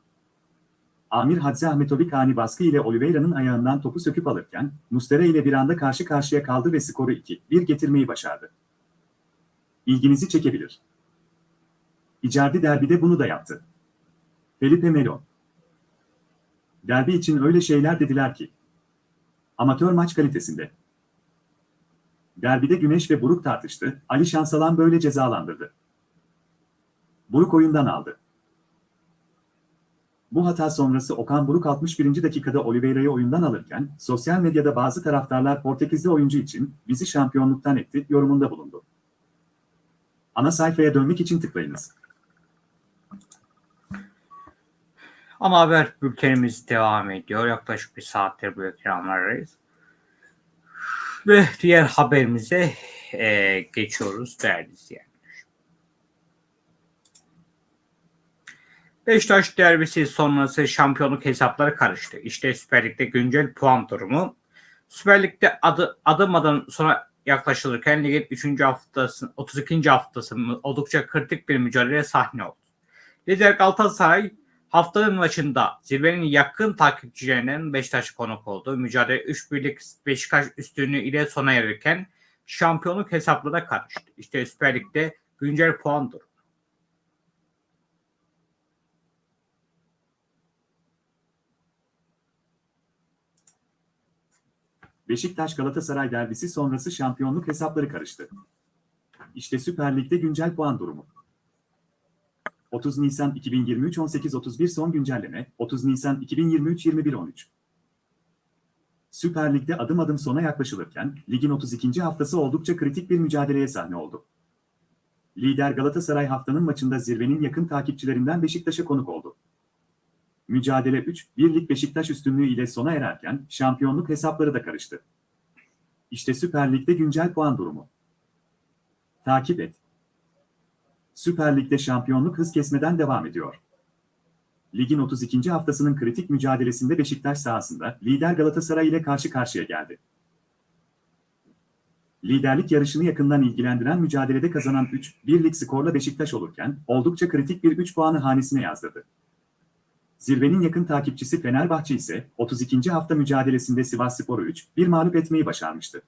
Amir Hadzi Ahmetovic ani baskı ile Oliveira'nın ayağından topu söküp alırken, Muslera ile bir anda karşı karşıya kaldı ve skoru 2-1 getirmeyi başardı. İlginizi çekebilir. Icardi derbide bunu da yaptı. Felipe Melo. Derbi için öyle şeyler dediler ki. Amatör maç kalitesinde. Derbide Güneş ve Buruk tartıştı, Ali Şansalan böyle cezalandırdı. Buruk oyundan aldı. Bu hata sonrası Okan Buruk 61. dakikada Oliveira'yı oyundan alırken, sosyal medyada bazı taraftarlar Portekizli oyuncu için bizi şampiyonluktan etti yorumunda bulundu. Ana sayfaya dönmek için tıklayınız. Ana haber bültenimiz devam ediyor. Yaklaşık bir saattir bu ekranlardayız. Ve diğer haberimize e, geçiyoruz değerli izleyenler. Beşiktaş derbisi sonrası şampiyonluk hesapları karıştı. İşte Süper Lig'de güncel puan durumu. Süper Lig'de adı, adım adım sonra yaklaşılırken ligin 3. haftası, 32. haftası oldukça kritik bir mücadele sahne oldu. Lider Galatasaray Haftanın maçında zirvenin yakın takipçilerinden Beşiktaş konuk oldu. Mücadele 3 birlik Beşiktaş üstünlüğü ile sona erirken şampiyonluk hesaplara karıştı. İşte Süper Lig'de güncel puan durumu. Beşiktaş Galatasaray derbisi sonrası şampiyonluk hesapları karıştı. İşte Süper Lig'de güncel puan durumu. 30 Nisan 2023 18.31 son güncelleme 30 Nisan 2023 21.13 Süper Lig'de adım adım sona yaklaşılırken ligin 32. haftası oldukça kritik bir mücadeleye sahne oldu. Lider Galatasaray haftanın maçında zirvenin yakın takipçilerinden Beşiktaş'a konuk oldu. Mücadele 3, birlik Beşiktaş üstünlüğü ile sona ererken şampiyonluk hesapları da karıştı. İşte Süper Lig'de güncel puan durumu. Takip et. Süper Lig'de şampiyonluk hız kesmeden devam ediyor. Ligin 32. haftasının kritik mücadelesinde Beşiktaş sahasında lider Galatasaray ile karşı karşıya geldi. Liderlik yarışını yakından ilgilendiren mücadelede kazanan 3, birlik skorla Beşiktaş olurken oldukça kritik bir 3 puanı hanesine yazdırdı. Zirvenin yakın takipçisi Fenerbahçe ise 32. hafta mücadelesinde Sivasspor'u 3-1 mağlup etmeyi başarmıştı.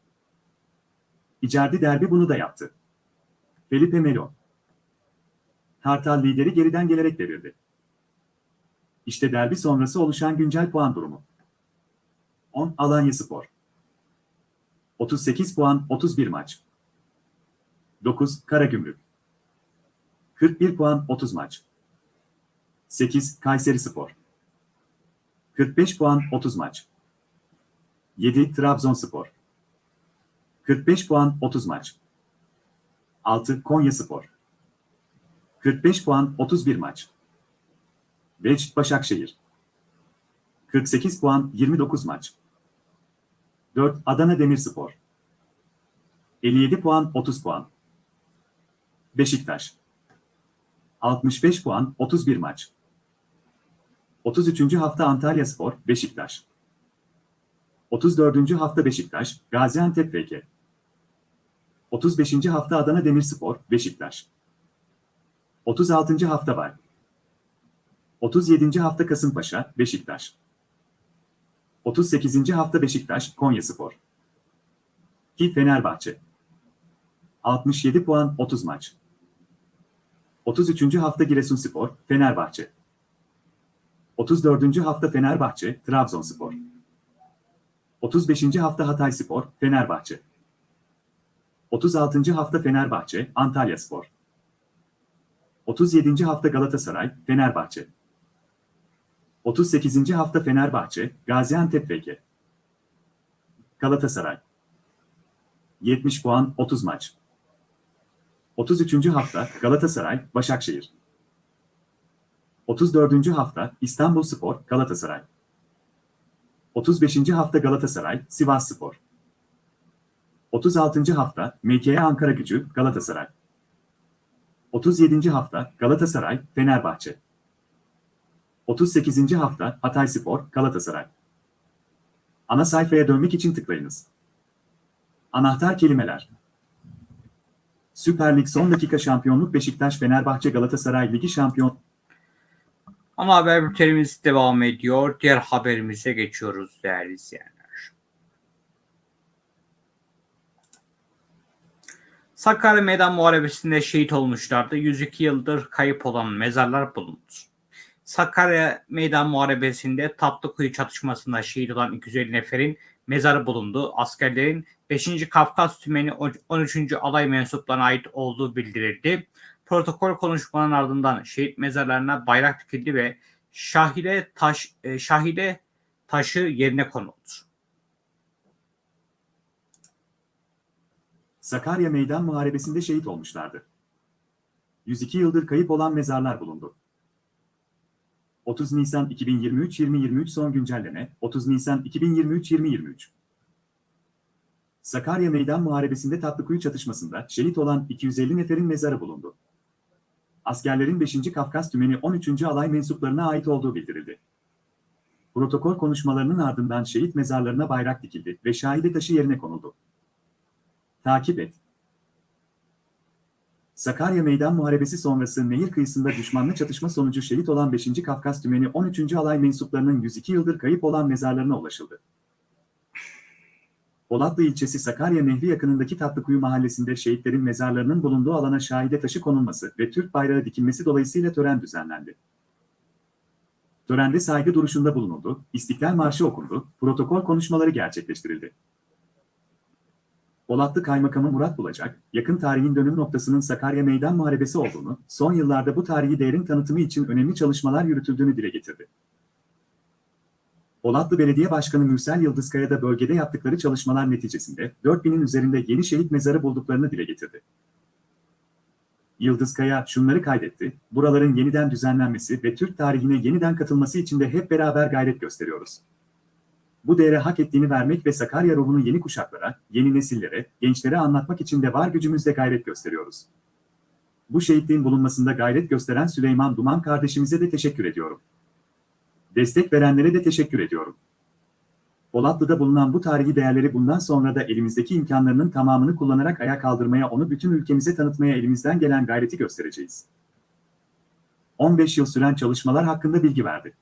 İcardi derbi bunu da yaptı. Felipe Melo. Kartal lideri geriden gelerek devirdi. İşte derbi sonrası oluşan güncel puan durumu. 10 Alanya Spor. 38 puan 31 maç. 9 Karagümrük. 41 puan 30 maç. 8 Kayseri Spor. 45 puan 30 maç. 7 Trabzonspor. 45 puan 30 maç. 6 Konya Spor. 45 puan 31 maç. 5 Başakşehir. 48 puan 29 maç. 4 Adana Demirspor. 57 puan 30 puan. Beşiktaş. 65 puan 31 maç. 33. hafta Antalya Spor, Beşiktaş. 34. hafta Beşiktaş, Gaziantep VK. 35. hafta Adana Demirspor, Beşiktaş. 36. hafta var. 37. hafta Kasımpaşa, Beşiktaş. 38. hafta Beşiktaş, Konyaspor. Ki Fenerbahçe. 67 puan 30 maç. 33. hafta Giresunspor, Fenerbahçe. 34. hafta Fenerbahçe, Trabzonspor. 35. hafta Hatayspor, Fenerbahçe. 36. hafta Fenerbahçe, Antalyaspor. 37. hafta Galatasaray, Fenerbahçe. 38. hafta Fenerbahçe, Gaziantep VK. Galatasaray. 70 puan 30 maç. 33. hafta Galatasaray, Başakşehir. 34. hafta İstanbulspor, Galatasaray. 35. hafta Galatasaray, Sivasspor. 36. hafta MKE Ankara Gücü, Galatasaray. 37. hafta Galatasaray, Fenerbahçe. 38. hafta Hatayspor, Galatasaray. Ana sayfaya dönmek için tıklayınız. Anahtar kelimeler. Süper Lig son dakika şampiyonluk Beşiktaş Fenerbahçe Galatasaray Ligi şampiyon Ama haber bültenimiz devam ediyor. Diğer haberimize geçiyoruz değerli izleyenler. Sakarya Meydan Muharebesi'nde şehit olmuşlardı. 102 yıldır kayıp olan mezarlar bulundu. Sakarya Meydan Muharebesi'nde Tatlıkuyu çatışmasında şehit olan 250 neferin mezarı bulundu. Askerlerin 5. Kafkas Tümeni 13. Alay mensuplarına ait olduğu bildirildi. Protokol konuşmanın ardından şehit mezarlarına bayrak dikildi ve şahide taş e, şahide taşı yerine konuldu. Sakarya Meydan Muharebesi'nde şehit olmuşlardı. 102 yıldır kayıp olan mezarlar bulundu. 30 Nisan 2023-2023 son güncelleme 30 Nisan 2023-2023 Sakarya Meydan Muharebesi'nde Tatlıkuyu çatışmasında şehit olan 250 neferin mezarı bulundu. Askerlerin 5. Kafkas Tümeni 13. Alay mensuplarına ait olduğu bildirildi. Protokol konuşmalarının ardından şehit mezarlarına bayrak dikildi ve şahide taşı yerine konuldu. Takip et. Sakarya Meydan Muharebesi sonrası nehir kıyısında düşmanla çatışma sonucu şehit olan 5. Kafkas Tümeni 13. Alay mensuplarının 102 yıldır kayıp olan mezarlarına ulaşıldı. Polatlı ilçesi Sakarya Nehri yakınındaki Tatlıkuyu mahallesinde şehitlerin mezarlarının bulunduğu alana şahide taşı konulması ve Türk bayrağı dikilmesi dolayısıyla tören düzenlendi. Törende saygı duruşunda bulunuldu, İstiklal Marşı okundu, protokol konuşmaları gerçekleştirildi. Polatlı Kaymakamı Murat Bulacak, yakın tarihin dönüm noktasının Sakarya Meydan Muharebesi olduğunu, son yıllarda bu tarihi değerin tanıtımı için önemli çalışmalar yürütüldüğünü dile getirdi. Polatlı Belediye Başkanı Mürsel Yıldızkaya da bölgede yaptıkları çalışmalar neticesinde 4000'in üzerinde yeni şehit mezarı bulduklarını dile getirdi. Yıldızkaya şunları kaydetti, buraların yeniden düzenlenmesi ve Türk tarihine yeniden katılması için de hep beraber gayret gösteriyoruz. Bu değere hak ettiğini vermek ve Sakarya ruhunu yeni kuşaklara, yeni nesillere, gençlere anlatmak için de var gücümüzle gayret gösteriyoruz. Bu şehitliğin bulunmasında gayret gösteren Süleyman Duman kardeşimize de teşekkür ediyorum. Destek verenlere de teşekkür ediyorum. Polatlı'da bulunan bu tarihi değerleri bundan sonra da elimizdeki imkanlarının tamamını kullanarak ayağa kaldırmaya, onu bütün ülkemize tanıtmaya elimizden gelen gayreti göstereceğiz. 15 yıl süren çalışmalar hakkında bilgi verdi.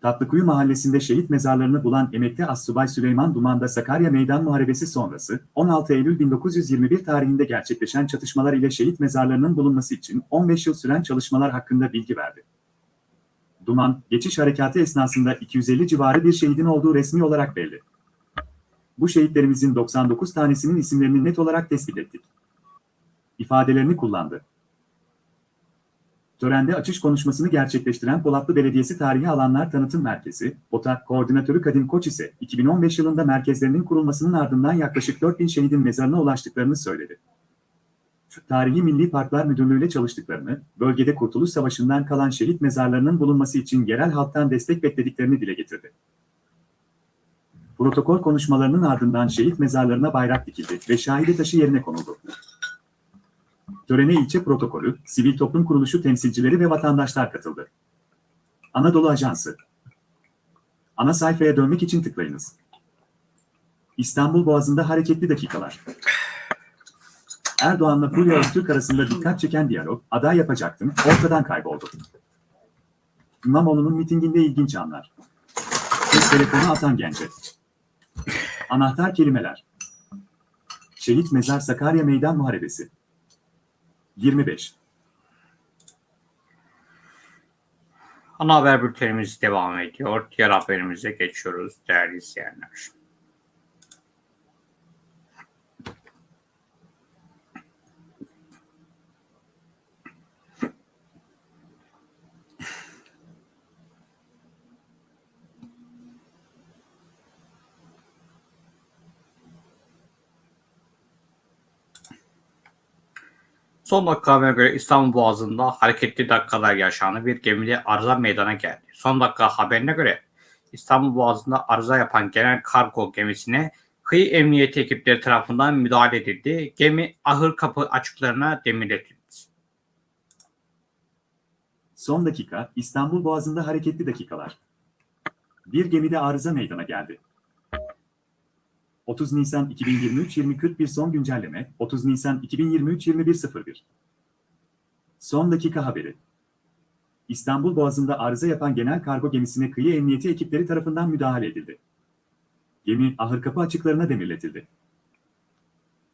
Tatlıkuyu mahallesinde şehit mezarlarını bulan emekli Assubay Süleyman Duman'da Sakarya Meydan Muharebesi sonrası 16 Eylül 1921 tarihinde gerçekleşen çatışmalar ile şehit mezarlarının bulunması için 15 yıl süren çalışmalar hakkında bilgi verdi. Duman, geçiş harekatı esnasında 250 civarı bir şehidin olduğu resmi olarak belli. Bu şehitlerimizin 99 tanesinin isimlerini net olarak tespit ettik. İfadelerini kullandı. Törende açış konuşmasını gerçekleştiren Polatlı Belediyesi Tarihi Alanlar Tanıtım Merkezi, OTA Koordinatörü Kadim Koç ise 2015 yılında merkezlerinin kurulmasının ardından yaklaşık 4000 şehidin mezarına ulaştıklarını söyledi. Tarihi Milli Parklar Müdürlüğü ile çalıştıklarını, bölgede Kurtuluş Savaşı'ndan kalan şehit mezarlarının bulunması için yerel halktan destek beklediklerini dile getirdi. Protokol konuşmalarının ardından şehit mezarlarına bayrak dikildi ve şahide taşı yerine konuldu. Törene ilçe protokolü, sivil toplum kuruluşu temsilcileri ve vatandaşlar katıldı. Anadolu Ajansı Ana sayfaya dönmek için tıklayınız. İstanbul Boğazı'nda hareketli dakikalar. Erdoğan'la Fulya Öztürk arasında dikkat çeken diyalog, aday yapacaktım, ortadan kayboldu. İmamoğlu'nun mitinginde ilginç anlar. Kız telefonu atan gence. Anahtar kelimeler. Şehit Mezar Sakarya Meydan Muharebesi. 25. Ana haber bültenimiz devam ediyor. Diğer haberimize geçiyoruz değerli izleyenler. Son dakika haberine göre İstanbul Boğazı'nda hareketli dakikalar yaşandı. Bir gemide arıza meydana geldi. Son dakika haberine göre İstanbul Boğazı'nda arıza yapan genel kargo gemisine kıyı emniyeti ekipleri tarafından müdahale edildi. Gemi ahır kapı açıklarına demirletildi. Son dakika, İstanbul Boğazı'nda hareketli dakikalar. Bir gemide arıza meydana geldi. 30 Nisan 2023 2041 son güncelleme 30 Nisan 2023 2101 Son dakika haberi İstanbul Boğazı'nda arıza yapan genel kargo gemisine kıyı emniyeti ekipleri tarafından müdahale edildi. Gemi ahır kapı açıklarına demirletildi.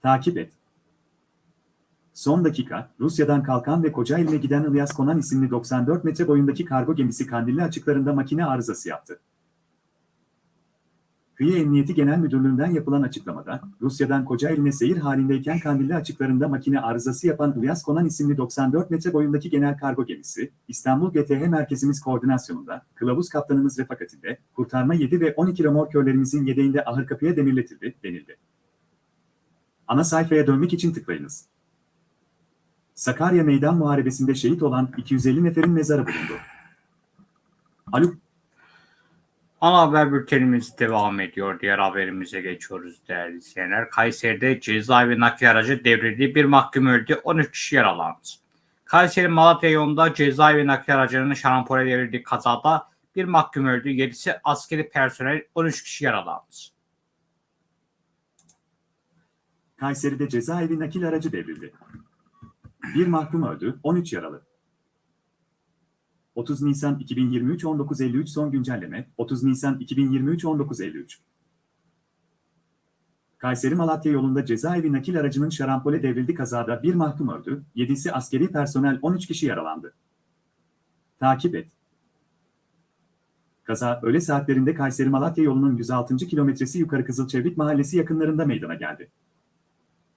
Takip et. Son dakika, Rusya'dan kalkan ve Kocaeli'ne giden İlyas Konan isimli 94 metre boyundaki kargo gemisi Kandilli açıklarında makine arızası yaptı. Kıyı Emniyeti Genel Müdürlüğü'nden yapılan açıklamada, Rusya'dan Kocaeli'ne seyir halindeyken Kandilli açıklarında makine arızası yapan İlyas Konan isimli 94 metre boyundaki genel kargo gemisi, İstanbul GTH Merkezimiz koordinasyonunda, kılavuz kaptanımız refakatinde, kurtarma 7 ve 12 remorkörlerimizin yedeğinde ahır kapıya demirletildi, denildi. Ana sayfaya dönmek için tıklayınız. Sakarya Meydan Muharebesi'nde şehit olan 250 neferin mezarı bulundu. Haluk Ana haber bültenimiz devam ediyor. Diğer haberimize geçiyoruz değerli izleyenler. Kayseri'de cezaevi nakliye aracı devrildi. Bir mahkum öldü. 13 kişi yaralandı. Kayseri Malatya yolunda cezaevi nakliye aracının şarampole devrildiği kazada bir mahkum öldü. 7'si askeri personel 13 kişi yaralandı. Kayseri'de cezaevi nakil aracı devrildi. Bir mahkum öldü, 13 yaralı. 30 Nisan 2023 19.53 son güncelleme 30 Nisan 2023 19.53 Kayseri Malatya yolunda cezaevi nakil aracının şarampole devrildi kazada bir mahkum öldü, 7'si askeri personel 13 kişi yaralandı. Takip et. Kaza öğle saatlerinde Kayseri Malatya yolunun 106. kilometresi yukarı Kızılçevrik mahallesi yakınlarında meydana geldi.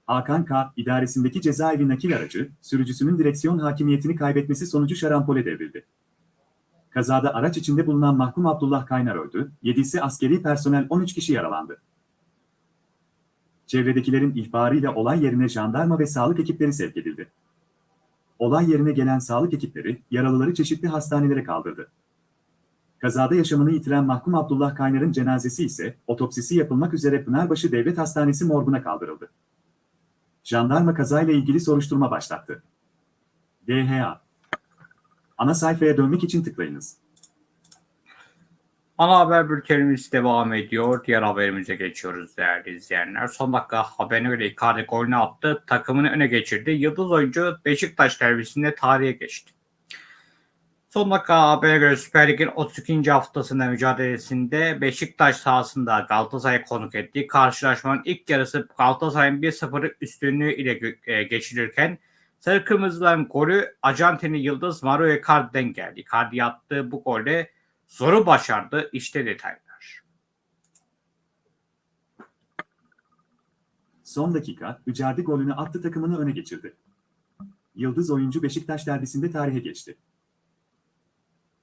Hakan K. idaresindeki cezaevi nakil aracı, sürücüsünün direksiyon hakimiyetini kaybetmesi sonucu şarampole devrildi. Kazada araç içinde bulunan mahkum Abdullah Kaynar öldü, 7'si askeri personel 13 kişi yaralandı. Çevredekilerin ihbarıyla olay yerine jandarma ve sağlık ekipleri sevk edildi. Olay yerine gelen sağlık ekipleri, yaralıları çeşitli hastanelere kaldırdı. Kazada yaşamını yitiren mahkum Abdullah Kaynar'ın cenazesi ise otopsisi yapılmak üzere Pınarbaşı Devlet Hastanesi morguna kaldırıldı. Jandarma kazayla ilgili soruşturma başlattı. DHA Ana sayfaya dönmek için tıklayınız. Ana haber bültenimiz devam ediyor. Diğer haberimize geçiyoruz değerli izleyenler. Son dakika haberine göre Icardi golünü attı. Takımını öne geçirdi. Yıldız oyuncu Beşiktaş derbisinde tarihe geçti. Son dakika habere göre Süper Lig'in 32. haftasında mücadelesinde Beşiktaş sahasında Galatasaray konuk ettiği karşılaşmanın ilk yarısı Galatasaray'ın 1-0 üstünlüğü ile e, geçilirken Sarı Kırmızıların golü Arjantinli Yıldız Mario Icardi'den geldi. Icardi attığı bu golle zoru başardı. İşte detaylar. Son dakika, Icardi golünü attı takımını öne geçirdi. Yıldız oyuncu Beşiktaş derbisinde tarihe geçti.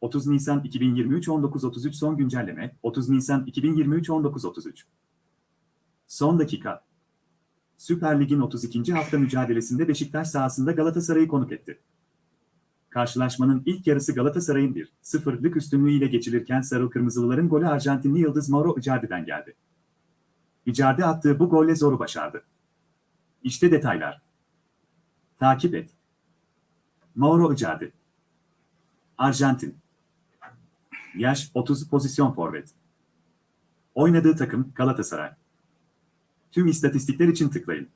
30 Nisan 2023 19.33 son güncelleme 30 Nisan 2023 19.33 Son dakika Süper Lig'in 32. hafta mücadelesinde Beşiktaş sahasında Galatasaray'ı konuk etti. Karşılaşmanın ilk yarısı Galatasaray'ın 1-0'lık üstünlüğüyle geçilirken Sarı Kırmızılıların golü Arjantinli Yıldız Mauro Icardi'den geldi. Icardi attığı bu golle zoru başardı. İşte detaylar. Takip et. Mauro Icardi. Arjantin. Yaş 30 pozisyon forvet. Oynadığı takım Galatasaray. Tüm istatistikler için tıklayın.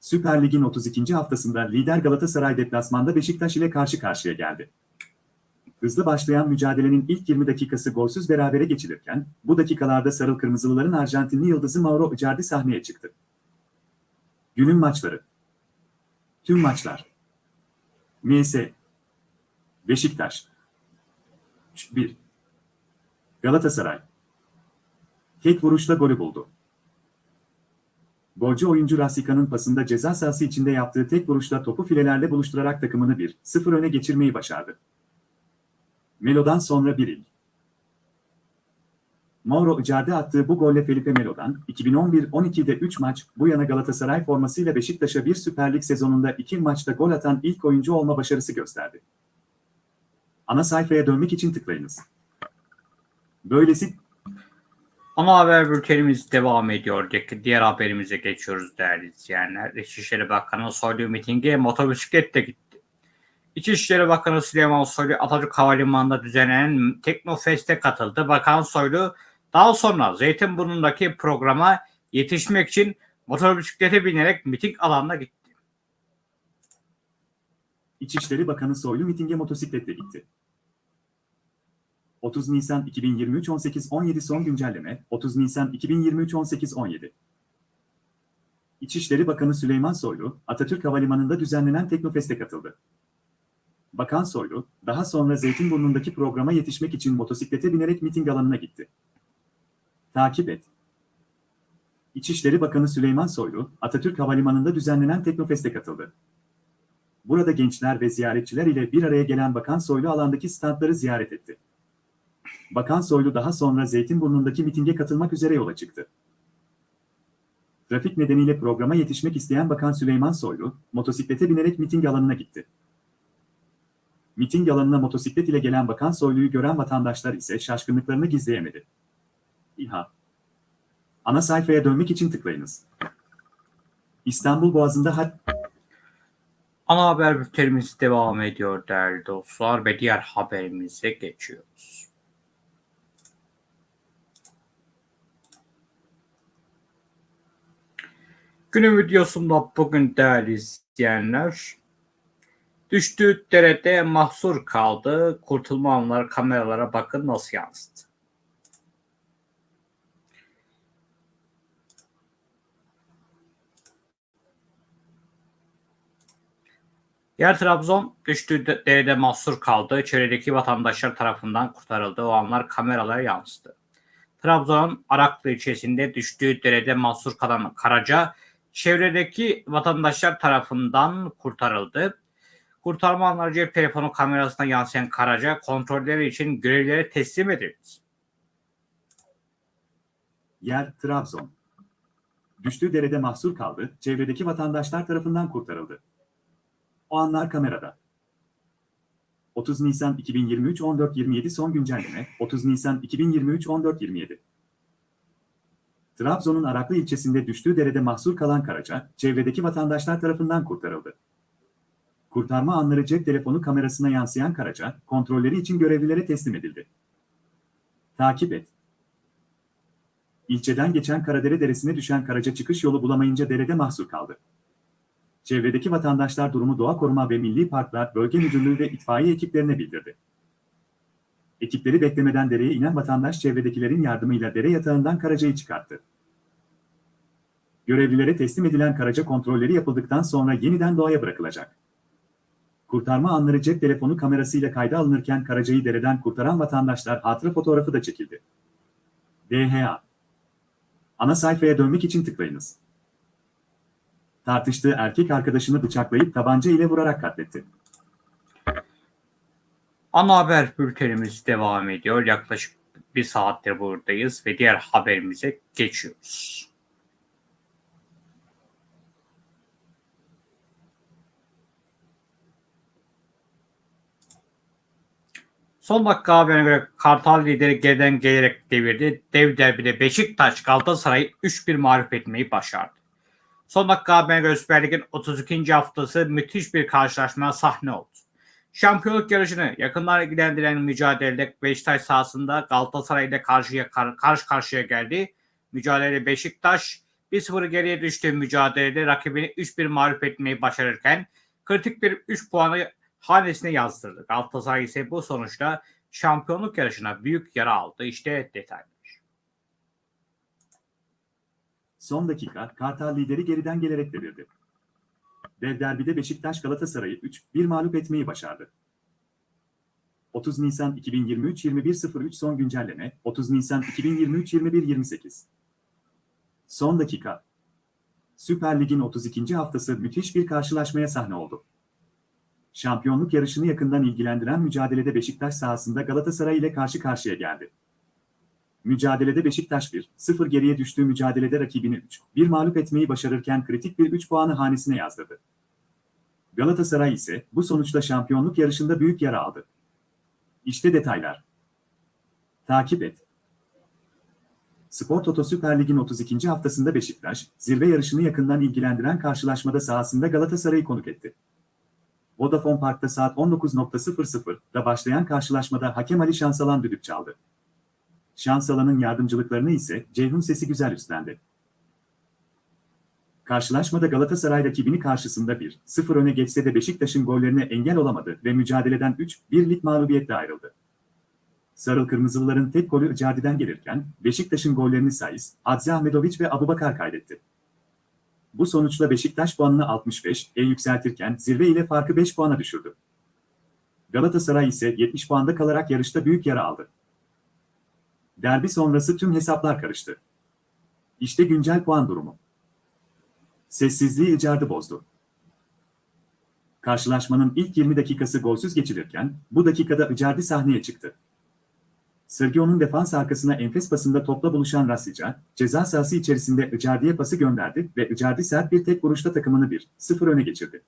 Süper Lig'in 32. haftasında lider Galatasaray deplasmanda Beşiktaş ile karşı karşıya geldi. Hızlı başlayan mücadelenin ilk 20 dakikası golsüz berabere geçilirken, bu dakikalarda Sarı Kırmızılıların Arjantinli yıldızı Mauro Icardi sahneye çıktı. Günün maçları. Tüm maçlar. MS. Beşiktaş. 1. Galatasaray. Tek vuruşla golü buldu. Golcü oyuncu Rasika'nın pasında ceza sahası içinde yaptığı tek vuruşla topu filelerle buluşturarak takımını 1-0 öne geçirmeyi başardı. Melo'dan sonra bir il. Mauro Icardi attığı bu golle Felipe Melo'dan 2011-12'de 3 maç bu yana Galatasaray formasıyla Beşiktaş'a bir Süper Lig sezonunda 2 maçta gol atan ilk oyuncu olma başarısı gösterdi. Ana sayfaya dönmek için tıklayınız. Böylesi Ana haber bültenimiz devam ediyor. Diğer haberimize geçiyoruz değerli izleyenler. İçişleri Bakanı Soylu mitinge motosikletle gitti. İçişleri Bakanı Süleyman Soylu Atatürk Havalimanı'nda düzenlenen Teknofest'e katıldı. Bakan Soylu daha sonra Zeytinburnu'ndaki programa yetişmek için motosiklete binerek miting alanına gitti. İçişleri Bakanı Soylu mitinge motosikletle gitti. 30 Nisan 2023 18-17 son güncelleme 30 Nisan 2023 18-17 İçişleri Bakanı Süleyman Soylu, Atatürk Havalimanı'nda düzenlenen Teknofest'e katıldı. Bakan Soylu, daha sonra Zeytinburnu'ndaki programa yetişmek için motosiklete binerek miting alanına gitti. Takip et. İçişleri Bakanı Süleyman Soylu, Atatürk Havalimanı'nda düzenlenen Teknofest'e katıldı. Burada gençler ve ziyaretçiler ile bir araya gelen Bakan Soylu alandaki standları ziyaret etti. Bakan Soylu daha sonra Zeytinburnu'ndaki mitinge katılmak üzere yola çıktı. Trafik nedeniyle programa yetişmek isteyen Bakan Süleyman Soylu, motosiklete binerek miting alanına gitti. Miting alanına motosiklet ile gelen Bakan Soylu'yu gören vatandaşlar ise şaşkınlıklarını gizleyemedi. İHA Ana sayfaya dönmek için tıklayınız. İstanbul Boğazı'nda hat Ana haber bültenimiz devam ediyor değerli dostlar ve diğer haberimize geçiyoruz. Günün videosunda bugün değerli izleyenler düştüğü derede mahsur kaldı. Kurtulma anları kameralara bakın nasıl yansıdı. Yer Trabzon düştüğü de- derede mahsur kaldı. Çevredeki vatandaşlar tarafından kurtarıldı. O anlar kameralara yansıdı. Trabzon'un Araklı ilçesinde düştüğü derede mahsur kalan Karaca, çevredeki vatandaşlar tarafından kurtarıldı. Kurtarma anları cep telefonu kamerasına yansıyan Karaca, kontrolleri için görevlere teslim edildi. Yer Trabzon. Düştüğü derede mahsur kaldı, çevredeki vatandaşlar tarafından kurtarıldı. O anlar kamerada. 30 Nisan 2023 14.27 son güncelleme 30 Nisan 2023 14.27 Trabzon'un Araklı ilçesinde düştüğü derede mahsur kalan Karaca, çevredeki vatandaşlar tarafından kurtarıldı. Kurtarma anları cep telefonu kamerasına yansıyan Karaca, kontrolleri için görevlilere teslim edildi. Takip et. İlçeden geçen Karadere Deresi'ne düşen Karaca çıkış yolu bulamayınca derede mahsur kaldı. Çevredeki vatandaşlar durumu Doğa Koruma ve Milli Parklar Bölge Müdürlüğü ve itfaiye ekiplerine bildirdi. Ekipleri beklemeden dereye inen vatandaş çevredekilerin yardımıyla dere yatağından Karaca'yı çıkarttı. Görevlilere teslim edilen Karaca kontrolleri yapıldıktan sonra yeniden doğaya bırakılacak. Kurtarma anları cep telefonu kamerasıyla kayda alınırken Karaca'yı dereden kurtaran vatandaşlar hatıra fotoğrafı da çekildi. DHA Ana sayfaya dönmek için tıklayınız. Tartıştığı erkek arkadaşını bıçaklayıp tabanca ile vurarak katletti. Ana haber bültenimiz devam ediyor. Yaklaşık bir saattir buradayız ve diğer haberimize geçiyoruz. Son dakika haberine göre Kartal lideri geriden gelerek devirdi. Dev derbide Beşiktaş Galatasaray'ı 3-1 mağlup etmeyi başardı. Son dakika haberine göre Süper Lig'in 32. haftası müthiş bir karşılaşmaya sahne oldu. Şampiyonluk yarışını yakından ilgilendiren mücadelede Beşiktaş sahasında Galatasaray ile karşıya, kar- karşı karşıya geldi. Mücadelede Beşiktaş 1-0 geriye düştüğü mücadelede rakibini 3-1 mağlup etmeyi başarırken kritik bir 3 puanı hanesine yazdırdı. Galatasaray ise bu sonuçta şampiyonluk yarışına büyük yara aldı. İşte detaylar. Son dakika Kartal lideri geriden gelerek devirdi. Dev derbide Beşiktaş Galatasaray'ı 3-1 mağlup etmeyi başardı. 30 Nisan 2023 21.03 son güncelleme 30 Nisan 2023 21.28 Son dakika Süper Lig'in 32. haftası müthiş bir karşılaşmaya sahne oldu. Şampiyonluk yarışını yakından ilgilendiren mücadelede Beşiktaş sahasında Galatasaray ile karşı karşıya geldi. Mücadelede Beşiktaş 1-0 geriye düştüğü mücadelede rakibini 3-1 mağlup etmeyi başarırken kritik bir 3 puanı hanesine yazdırdı. Galatasaray ise bu sonuçla şampiyonluk yarışında büyük yara aldı. İşte detaylar. Takip et. Spor Toto Süper Lig'in 32. haftasında Beşiktaş, zirve yarışını yakından ilgilendiren karşılaşmada sahasında Galatasaray'ı konuk etti. Vodafone Park'ta saat 19.00'da başlayan karşılaşmada hakem Ali Şansalan düdük çaldı. Şansalan'ın yardımcılıklarını ise Ceyhun Sesi Güzel üstlendi. Karşılaşmada Galatasaray rakibini karşısında 1-0 öne geçse de Beşiktaş'ın gollerine engel olamadı ve mücadeleden 3-1'lik mağlubiyetle ayrıldı. Sarıl Kırmızılıların tek golü Icardi'den gelirken Beşiktaş'ın gollerini Saiz, Hadzi Ahmetoviç ve Abubakar kaydetti. Bu sonuçla Beşiktaş puanını 65'e yükseltirken zirve ile farkı 5 puana düşürdü. Galatasaray ise 70 puanda kalarak yarışta büyük yara aldı. Derbi sonrası tüm hesaplar karıştı. İşte güncel puan durumu. Sessizliği Icardi bozdu. Karşılaşmanın ilk 20 dakikası golsüz geçilirken bu dakikada Icardi sahneye çıktı. Sergio'nun defans arkasına enfes pasında topla buluşan Rasica, ceza sahası içerisinde Icardi'ye pası gönderdi ve Icardi sert bir tek vuruşta takımını 1-0 öne geçirdi.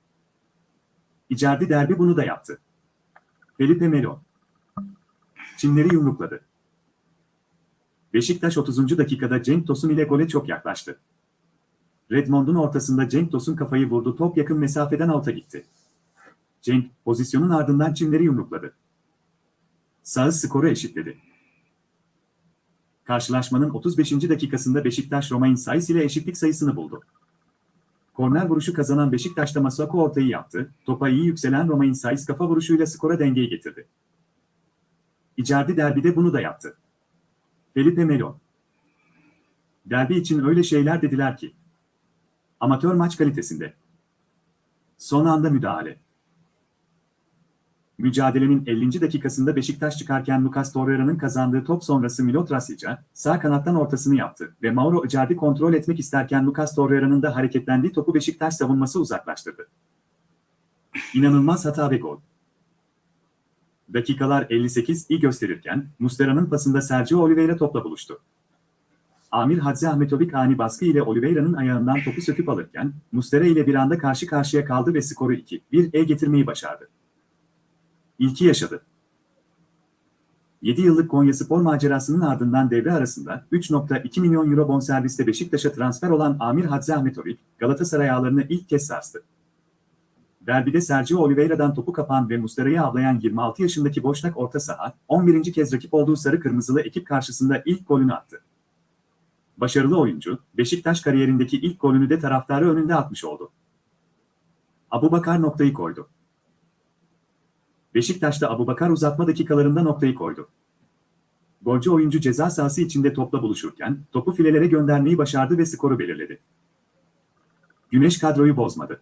Icardi derbi bunu da yaptı. Felipe Melo. Çimleri yumrukladı. Beşiktaş 30. dakikada Cenk Tosun ile gole çok yaklaştı. Redmond'un ortasında Cenk Tosun kafayı vurdu top yakın mesafeden alta gitti. Cenk pozisyonun ardından çimleri yumrukladı. Sağ skoru eşitledi. Karşılaşmanın 35. dakikasında Beşiktaş Romain Saiz ile eşitlik sayısını buldu. Korner vuruşu kazanan Beşiktaş'ta Masuaku ortayı yaptı. Topa iyi yükselen Romain Saiz kafa vuruşuyla skora dengeyi getirdi. Icardi derbide bunu da yaptı. Felipe Melo. Derbi için öyle şeyler dediler ki. Amatör maç kalitesinde. Son anda müdahale. Mücadelenin 50. dakikasında Beşiktaş çıkarken Lucas Torreira'nın kazandığı top sonrası Milot Rasic'a sağ kanattan ortasını yaptı ve Mauro Icardi kontrol etmek isterken Lucas Torreira'nın da hareketlendiği topu Beşiktaş savunması uzaklaştırdı. İnanılmaz hata ve gol. Dakikalar 58 iyi gösterirken Mustera'nın pasında Sergio Oliveira topla buluştu. Amir Hadzi Ahmetovic ani baskı ile Oliveira'nın ayağından topu söküp alırken Mustera ile bir anda karşı karşıya kaldı ve skoru 2-1'e getirmeyi başardı. İlki yaşadı. 7 yıllık Konyaspor macerasının ardından devre arasında 3.2 milyon euro bonserviste Beşiktaş'a transfer olan Amir Hadzi Ahmetovic, Galatasaray ağlarını ilk kez sarstı. Derbide Sergio Oliveira'dan topu kapan ve Mustera'yı avlayan 26 yaşındaki boşnak orta saha, 11. kez rakip olduğu sarı kırmızılı ekip karşısında ilk golünü attı. Başarılı oyuncu, Beşiktaş kariyerindeki ilk golünü de taraftarı önünde atmış oldu. Abubakar noktayı koydu. Beşiktaş'ta Abubakar uzatma dakikalarında noktayı koydu. Golcü oyuncu ceza sahası içinde topla buluşurken topu filelere göndermeyi başardı ve skoru belirledi. Güneş kadroyu bozmadı.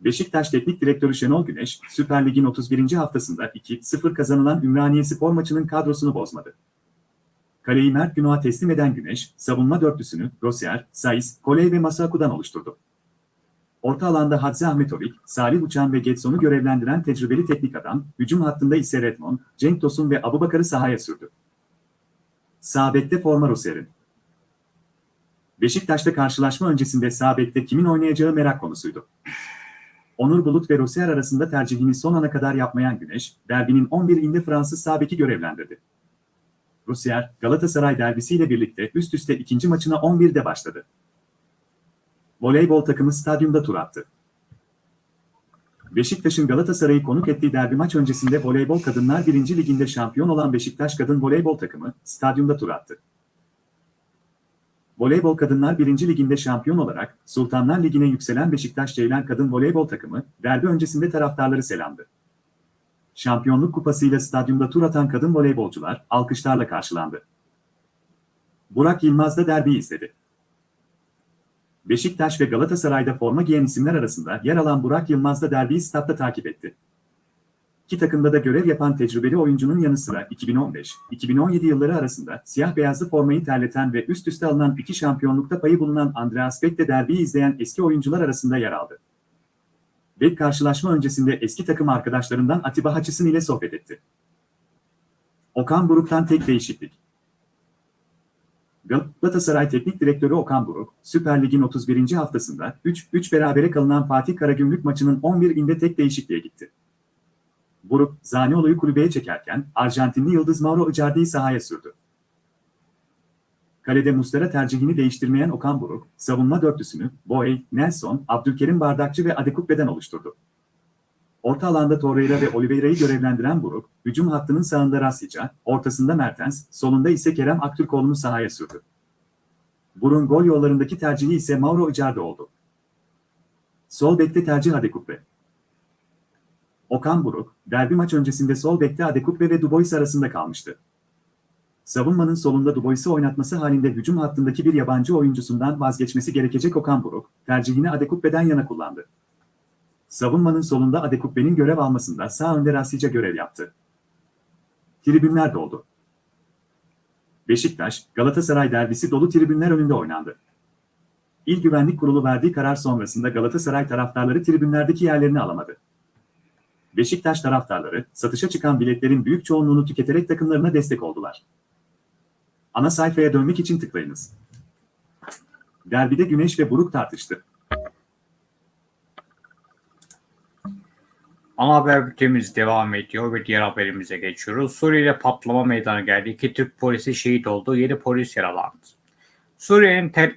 Beşiktaş Teknik Direktörü Şenol Güneş, Süper Lig'in 31. haftasında 2-0 kazanılan Ümraniye Spor maçının kadrosunu bozmadı. Kaleyi Mert Günok'a teslim eden Güneş, savunma dörtlüsünü Rosier, Saiz, Koley ve Masuaku'dan oluşturdu. Orta alanda Hadzi Ahmetovic, Salih Uçan ve Getson'u görevlendiren tecrübeli teknik adam, hücum hattında ise Redmond, Cenk Tosun ve Abubakar'ı sahaya sürdü. Sağ bekte forma Rosier'in. Beşiktaş'ta karşılaşma öncesinde sağ bekte kimin oynayacağı merak konusuydu. Onur Bulut ve Rosier arasında tercihini son ana kadar yapmayan Güneş, derbinin 11'inde Fransız sağ beki görevlendirdi. Rosier, Galatasaray derbisiyle birlikte üst üste ikinci maçına 11'de başladı. Voleybol takımı stadyumda tur attı. Beşiktaş'ın Galatasaray'ı konuk ettiği derbi maç öncesinde Voleybol Kadınlar 1. Liginde şampiyon olan Beşiktaş Kadın Voleybol takımı stadyumda tur attı. Voleybol Kadınlar 1. Liginde şampiyon olarak Sultanlar Ligi'ne yükselen Beşiktaş Ceylan Kadın Voleybol takımı derbi öncesinde taraftarları selamdı. Şampiyonluk kupasıyla stadyumda tur atan kadın voleybolcular alkışlarla karşılandı. Burak Yılmaz da derbiyi izledi. Beşiktaş ve Galatasaray'da forma giyen isimler arasında yer alan Burak Yılmaz da derbiyi statta takip etti. İki takımda da görev yapan tecrübeli oyuncunun yanı sıra 2015-2017 yılları arasında siyah beyazlı formayı terleten ve üst üste alınan iki şampiyonlukta payı bulunan Andreas Beck de derbiyi izleyen eski oyuncular arasında yer aldı. Beck karşılaşma öncesinde eski takım arkadaşlarından Atiba Hutchison ile sohbet etti. Okan Buruk'tan tek değişiklik. Galatasaray Teknik Direktörü Okan Buruk, Süper Lig'in 31. haftasında 3-3 berabere kalınan Fatih Karagümrük maçının 11'inde tek değişikliğe gitti. Buruk, Zaniolo'yu kulübeye çekerken Arjantinli Yıldız Mauro Icardi'yi sahaya sürdü. Kalede Mustera tercihini değiştirmeyen Okan Buruk, savunma dörtlüsünü Boey, Nelson, Abdülkerim Bardakçı ve Adekukbe'den oluşturdu. Orta alanda Torreira ve Oliveira'yı görevlendiren Buruk, hücum hattının sağında Rashica, ortasında Mertens, solunda ise Kerem Aktürkoğlu'nu sahaya sürdü. Burun gol yollarındaki tercihi ise Mauro Icardi oldu. Sol bekte tercih Adekukbe. Okan Buruk, derbi maç öncesinde sol bekte Adekukbe ve Dubois arasında kalmıştı. Savunmanın solunda Dubois'i oynatması halinde hücum hattındaki bir yabancı oyuncusundan vazgeçmesi gerekecek Okan Buruk, tercihini Adekukbe'den yana kullandı. Savunmanın solunda Adekukbe'nin görev almasında sağ önde Rashica görev yaptı. Tribünler doldu. Beşiktaş, Galatasaray derbisi dolu tribünler önünde oynandı. İl Güvenlik Kurulu verdiği karar sonrasında Galatasaray taraftarları tribünlerdeki yerlerini alamadı. Beşiktaş taraftarları, satışa çıkan biletlerin büyük çoğunluğunu tüketerek takımlarına destek oldular. Ana sayfaya dönmek için tıklayınız. Derbide Güneş ve Buruk tartıştı. Ana haber bültenimiz devam ediyor ve diğer haberimize geçiyoruz. Suriye'de patlama meydana geldi. İki Türk polisi şehit oldu. 7 polis yaralandı. Suriye'nin Tel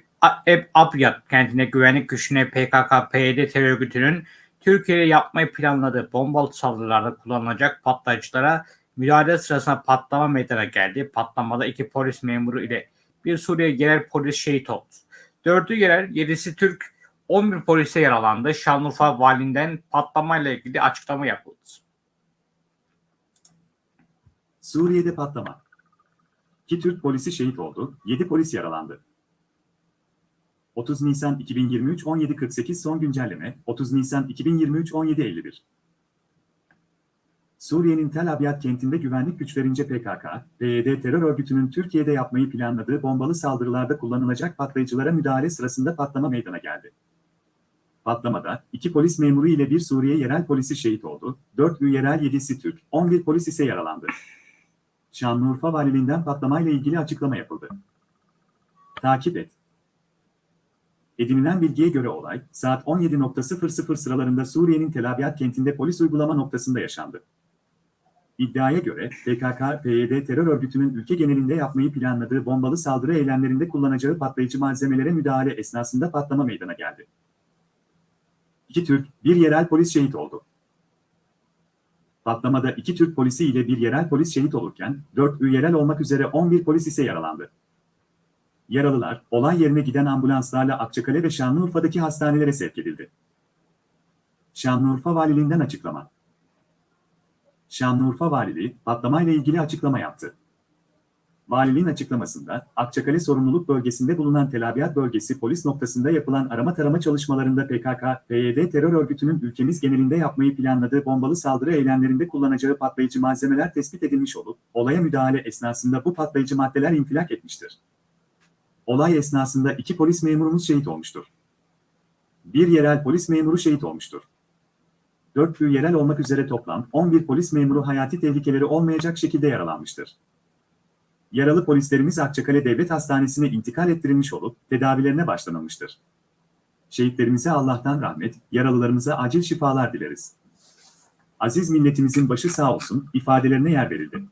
Abyad kentinde güvenlik güçüne PKK-PYD terör örgütünün Türkiye'ye yapmayı planladığı bombalı saldırılarda kullanılacak patlayıcılara müdahale sırasında patlama meydana geldi. Patlamada iki polis memuru ile bir Suriye genel polis şehit oldu. 4'ü yerel, 7'si Türk, 11 polise yaralandı. Şanlıurfa valinden patlamayla ilgili açıklama yapıldı. Suriye'de patlama. 2 Türk polisi şehit oldu, 7 polis yaralandı. 30 Nisan 2023 17.48 son güncelleme, 30 Nisan 2023 17.51 Suriye'nin Tel Abyad kentinde güvenlik güçlerince PKK, PYD terör örgütünün Türkiye'de yapmayı planladığı bombalı saldırılarda kullanılacak patlayıcılara müdahale sırasında patlama meydana geldi. Patlamada iki polis memuru ile bir Suriye yerel polisi şehit oldu, 4 yerel 7'si Türk, 11 polis ise yaralandı. Şanlıurfa Valiliğinden patlamayla ilgili açıklama yapıldı. Takip et. Edinilen bilgiye göre olay, saat 17.00 sıralarında Suriye'nin Tel Abyad kentinde polis uygulama noktasında yaşandı. İddiaya göre PKK, PYD terör örgütünün ülke genelinde yapmayı planladığı bombalı saldırı eylemlerinde kullanacağı patlayıcı malzemelere müdahale esnasında patlama meydana geldi. İki Türk, bir yerel polis şehit oldu. Patlamada iki Türk polisi ile bir yerel polis şehit olurken, 4 yerel olmak üzere 11 polis ise yaralandı. Yaralılar, olay yerine giden ambulanslarla Akçakale ve Şanlıurfa'daki hastanelere sevk edildi. Şanlıurfa Valiliğinden açıklama. Şanlıurfa Valiliği, patlamayla ilgili açıklama yaptı. Valiliğin açıklamasında, Akçakale sorumluluk bölgesinde bulunan Tel Abyad bölgesi polis noktasında yapılan arama tarama çalışmalarında PKK, PYD terör örgütünün ülkemiz genelinde yapmayı planladığı bombalı saldırı eylemlerinde kullanacağı patlayıcı malzemeler tespit edilmiş olup, olaya müdahale esnasında bu patlayıcı maddeler infilak etmiştir. Olay esnasında iki polis memurumuz şehit olmuştur. Bir yerel polis memuru şehit olmuştur. 4 yerel olmak üzere toplam 11 polis memuru hayati tehlikeleri olmayacak şekilde yaralanmıştır. Yaralı polislerimiz Akçakale Devlet Hastanesi'ne intikal ettirilmiş olup tedavilerine başlanılmıştır. Şehitlerimize Allah'tan rahmet, yaralılarımıza acil şifalar dileriz. Aziz milletimizin başı sağ olsun ifadelerine yer verildi.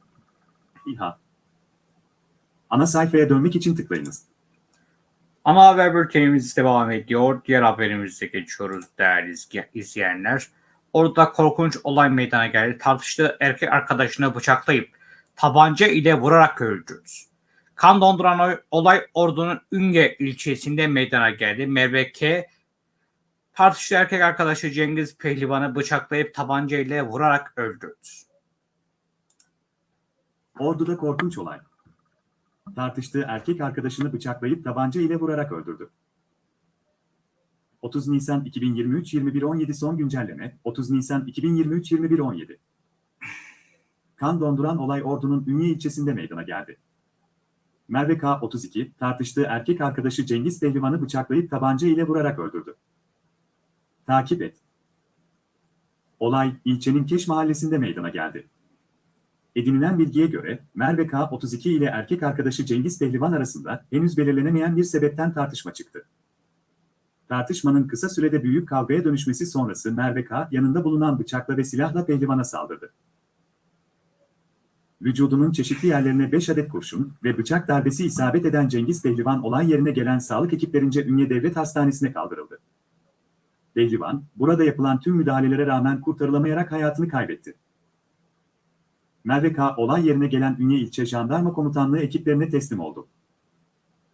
İHA Ana sayfaya dönmek için tıklayınız. Ana haber bültenimiz devam ediyor. Diğer haberimize geçiyoruz değerli izleyenler. Orada korkunç olay meydana geldi. Tartıştığı erkek arkadaşını bıçaklayıp tabanca ile vurarak öldürdü. Kan donduran olay Ordu'nun Ünge ilçesinde meydana geldi. Merve tartıştığı erkek arkadaşı Cengiz Pehlivan'ı bıçaklayıp tabanca ile vurarak öldürdü. Ordu'da korkunç olay. Tartıştığı erkek arkadaşını bıçaklayıp tabanca ile vurarak öldürdü. 30 Nisan 2023 21.17 son güncelleme 30 Nisan 2023 21.17 Kan donduran olay Ordu'nun Ünye ilçesinde meydana geldi. Merve K. 32 tartıştığı erkek arkadaşı Cengiz Pehlivan'ı bıçaklayıp tabanca ile vurarak öldürdü. Takip et. Olay ilçenin Keş mahallesinde meydana geldi. Edinilen bilgiye göre Merve K. 32 ile erkek arkadaşı Cengiz Pehlivan arasında henüz belirlenemeyen bir sebepten tartışma çıktı. Tartışmanın kısa sürede büyük kavgaya dönüşmesi sonrası Merve K. yanında bulunan bıçakla ve silahla Pehlivan'a saldırdı. Vücudunun çeşitli yerlerine 5 adet kurşun ve bıçak darbesi isabet eden Cengiz Pehlivan olay yerine gelen sağlık ekiplerince Ünye Devlet Hastanesi'ne kaldırıldı. Pehlivan, burada yapılan tüm müdahalelere rağmen kurtarılamayarak hayatını kaybetti. Merve K. olay yerine gelen Ünye İlçe Jandarma Komutanlığı ekiplerine teslim oldu.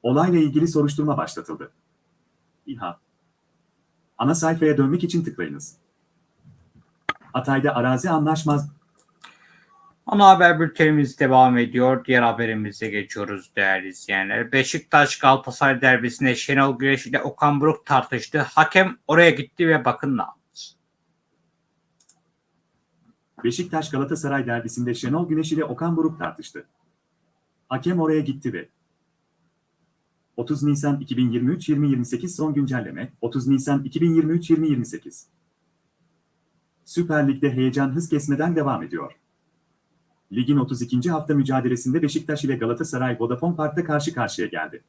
Olayla ilgili soruşturma başlatıldı. İHA Ana sayfaya dönmek için tıklayınız. Hatay'da arazi anlaşmaz... Ana haber bültenimiz devam ediyor. Diğer haberimize geçiyoruz değerli izleyenler. Beşiktaş Galatasaray derbisinde Şenol Güneş ile Okan Buruk tartıştı. Hakem oraya gitti ve bakın ne yaptı. Beşiktaş Galatasaray derbisinde Şenol Güneş ile Okan Buruk tartıştı. Hakem oraya gitti ve 30 Nisan 2023-2028 son güncelleme 30 Nisan 2023-2028 Süper Lig'de heyecan hız kesmeden devam ediyor. Ligin 32. hafta mücadelesinde Beşiktaş ile Galatasaray Vodafone Park'ta karşı karşıya geldi.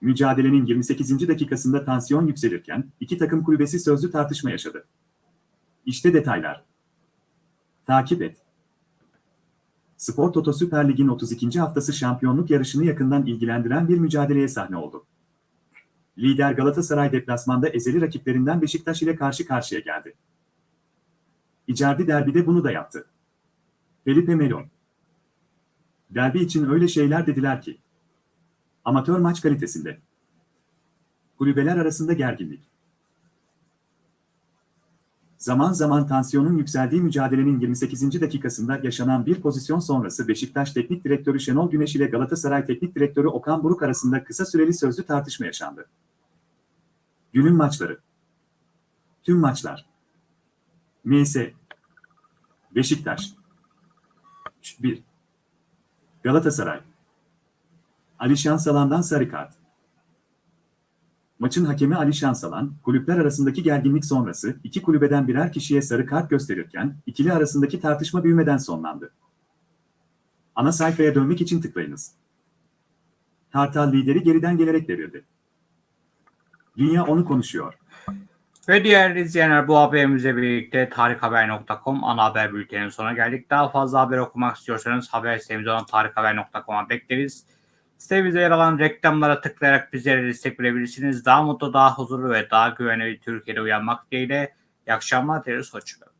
Mücadelenin 28. dakikasında tansiyon yükselirken iki takım kulübesi sözlü tartışma yaşadı. İşte detaylar. Takip et. Spor Toto Süper Lig'in 32. haftası şampiyonluk yarışını yakından ilgilendiren bir mücadeleye sahne oldu. Lider Galatasaray deplasmanda ezeli rakiplerinden Beşiktaş ile karşı karşıya geldi. Icardi derbide bunu da yaptı. Felipe Melo. Derbi için öyle şeyler dediler ki. Amatör maç kalitesinde. Kulübeler arasında gerginlik. Zaman zaman tansiyonun yükseldiği mücadelenin 28. dakikasında yaşanan bir pozisyon sonrası Beşiktaş Teknik Direktörü Şenol Güneş ile Galatasaray Teknik Direktörü Okan Buruk arasında kısa süreli sözlü tartışma yaşandı. Günün maçları. Tüm maçlar. MS. Beşiktaş. 1. Galatasaray. Ali Şansalan'dan sarı kart. Maçın hakemi Ali Şansalan, kulüpler arasındaki gerginlik sonrası iki kulübeden birer kişiye sarı kart gösterirken ikili arasındaki tartışma büyümeden sonlandı. Ana sayfaya dönmek için tıklayınız. Kartal lideri geriden gelerek devirdi. Dünya onu konuşuyor. Ve diğer izleyenler bu haberimizle birlikte tarikhaber.com ana haber bülteninin sonuna geldik. Daha fazla haber okumak istiyorsanız haber sitemiz olan tarikhaber.com'a bekleriz. Sitemizde yer alan reklamlara tıklayarak bizlere destek verebilirsiniz. Daha mutlu, daha huzurlu ve daha güvenli bir Türkiye'de uyanmak dileğiyle. İyi akşamlar dileriz. Hoşçakalın.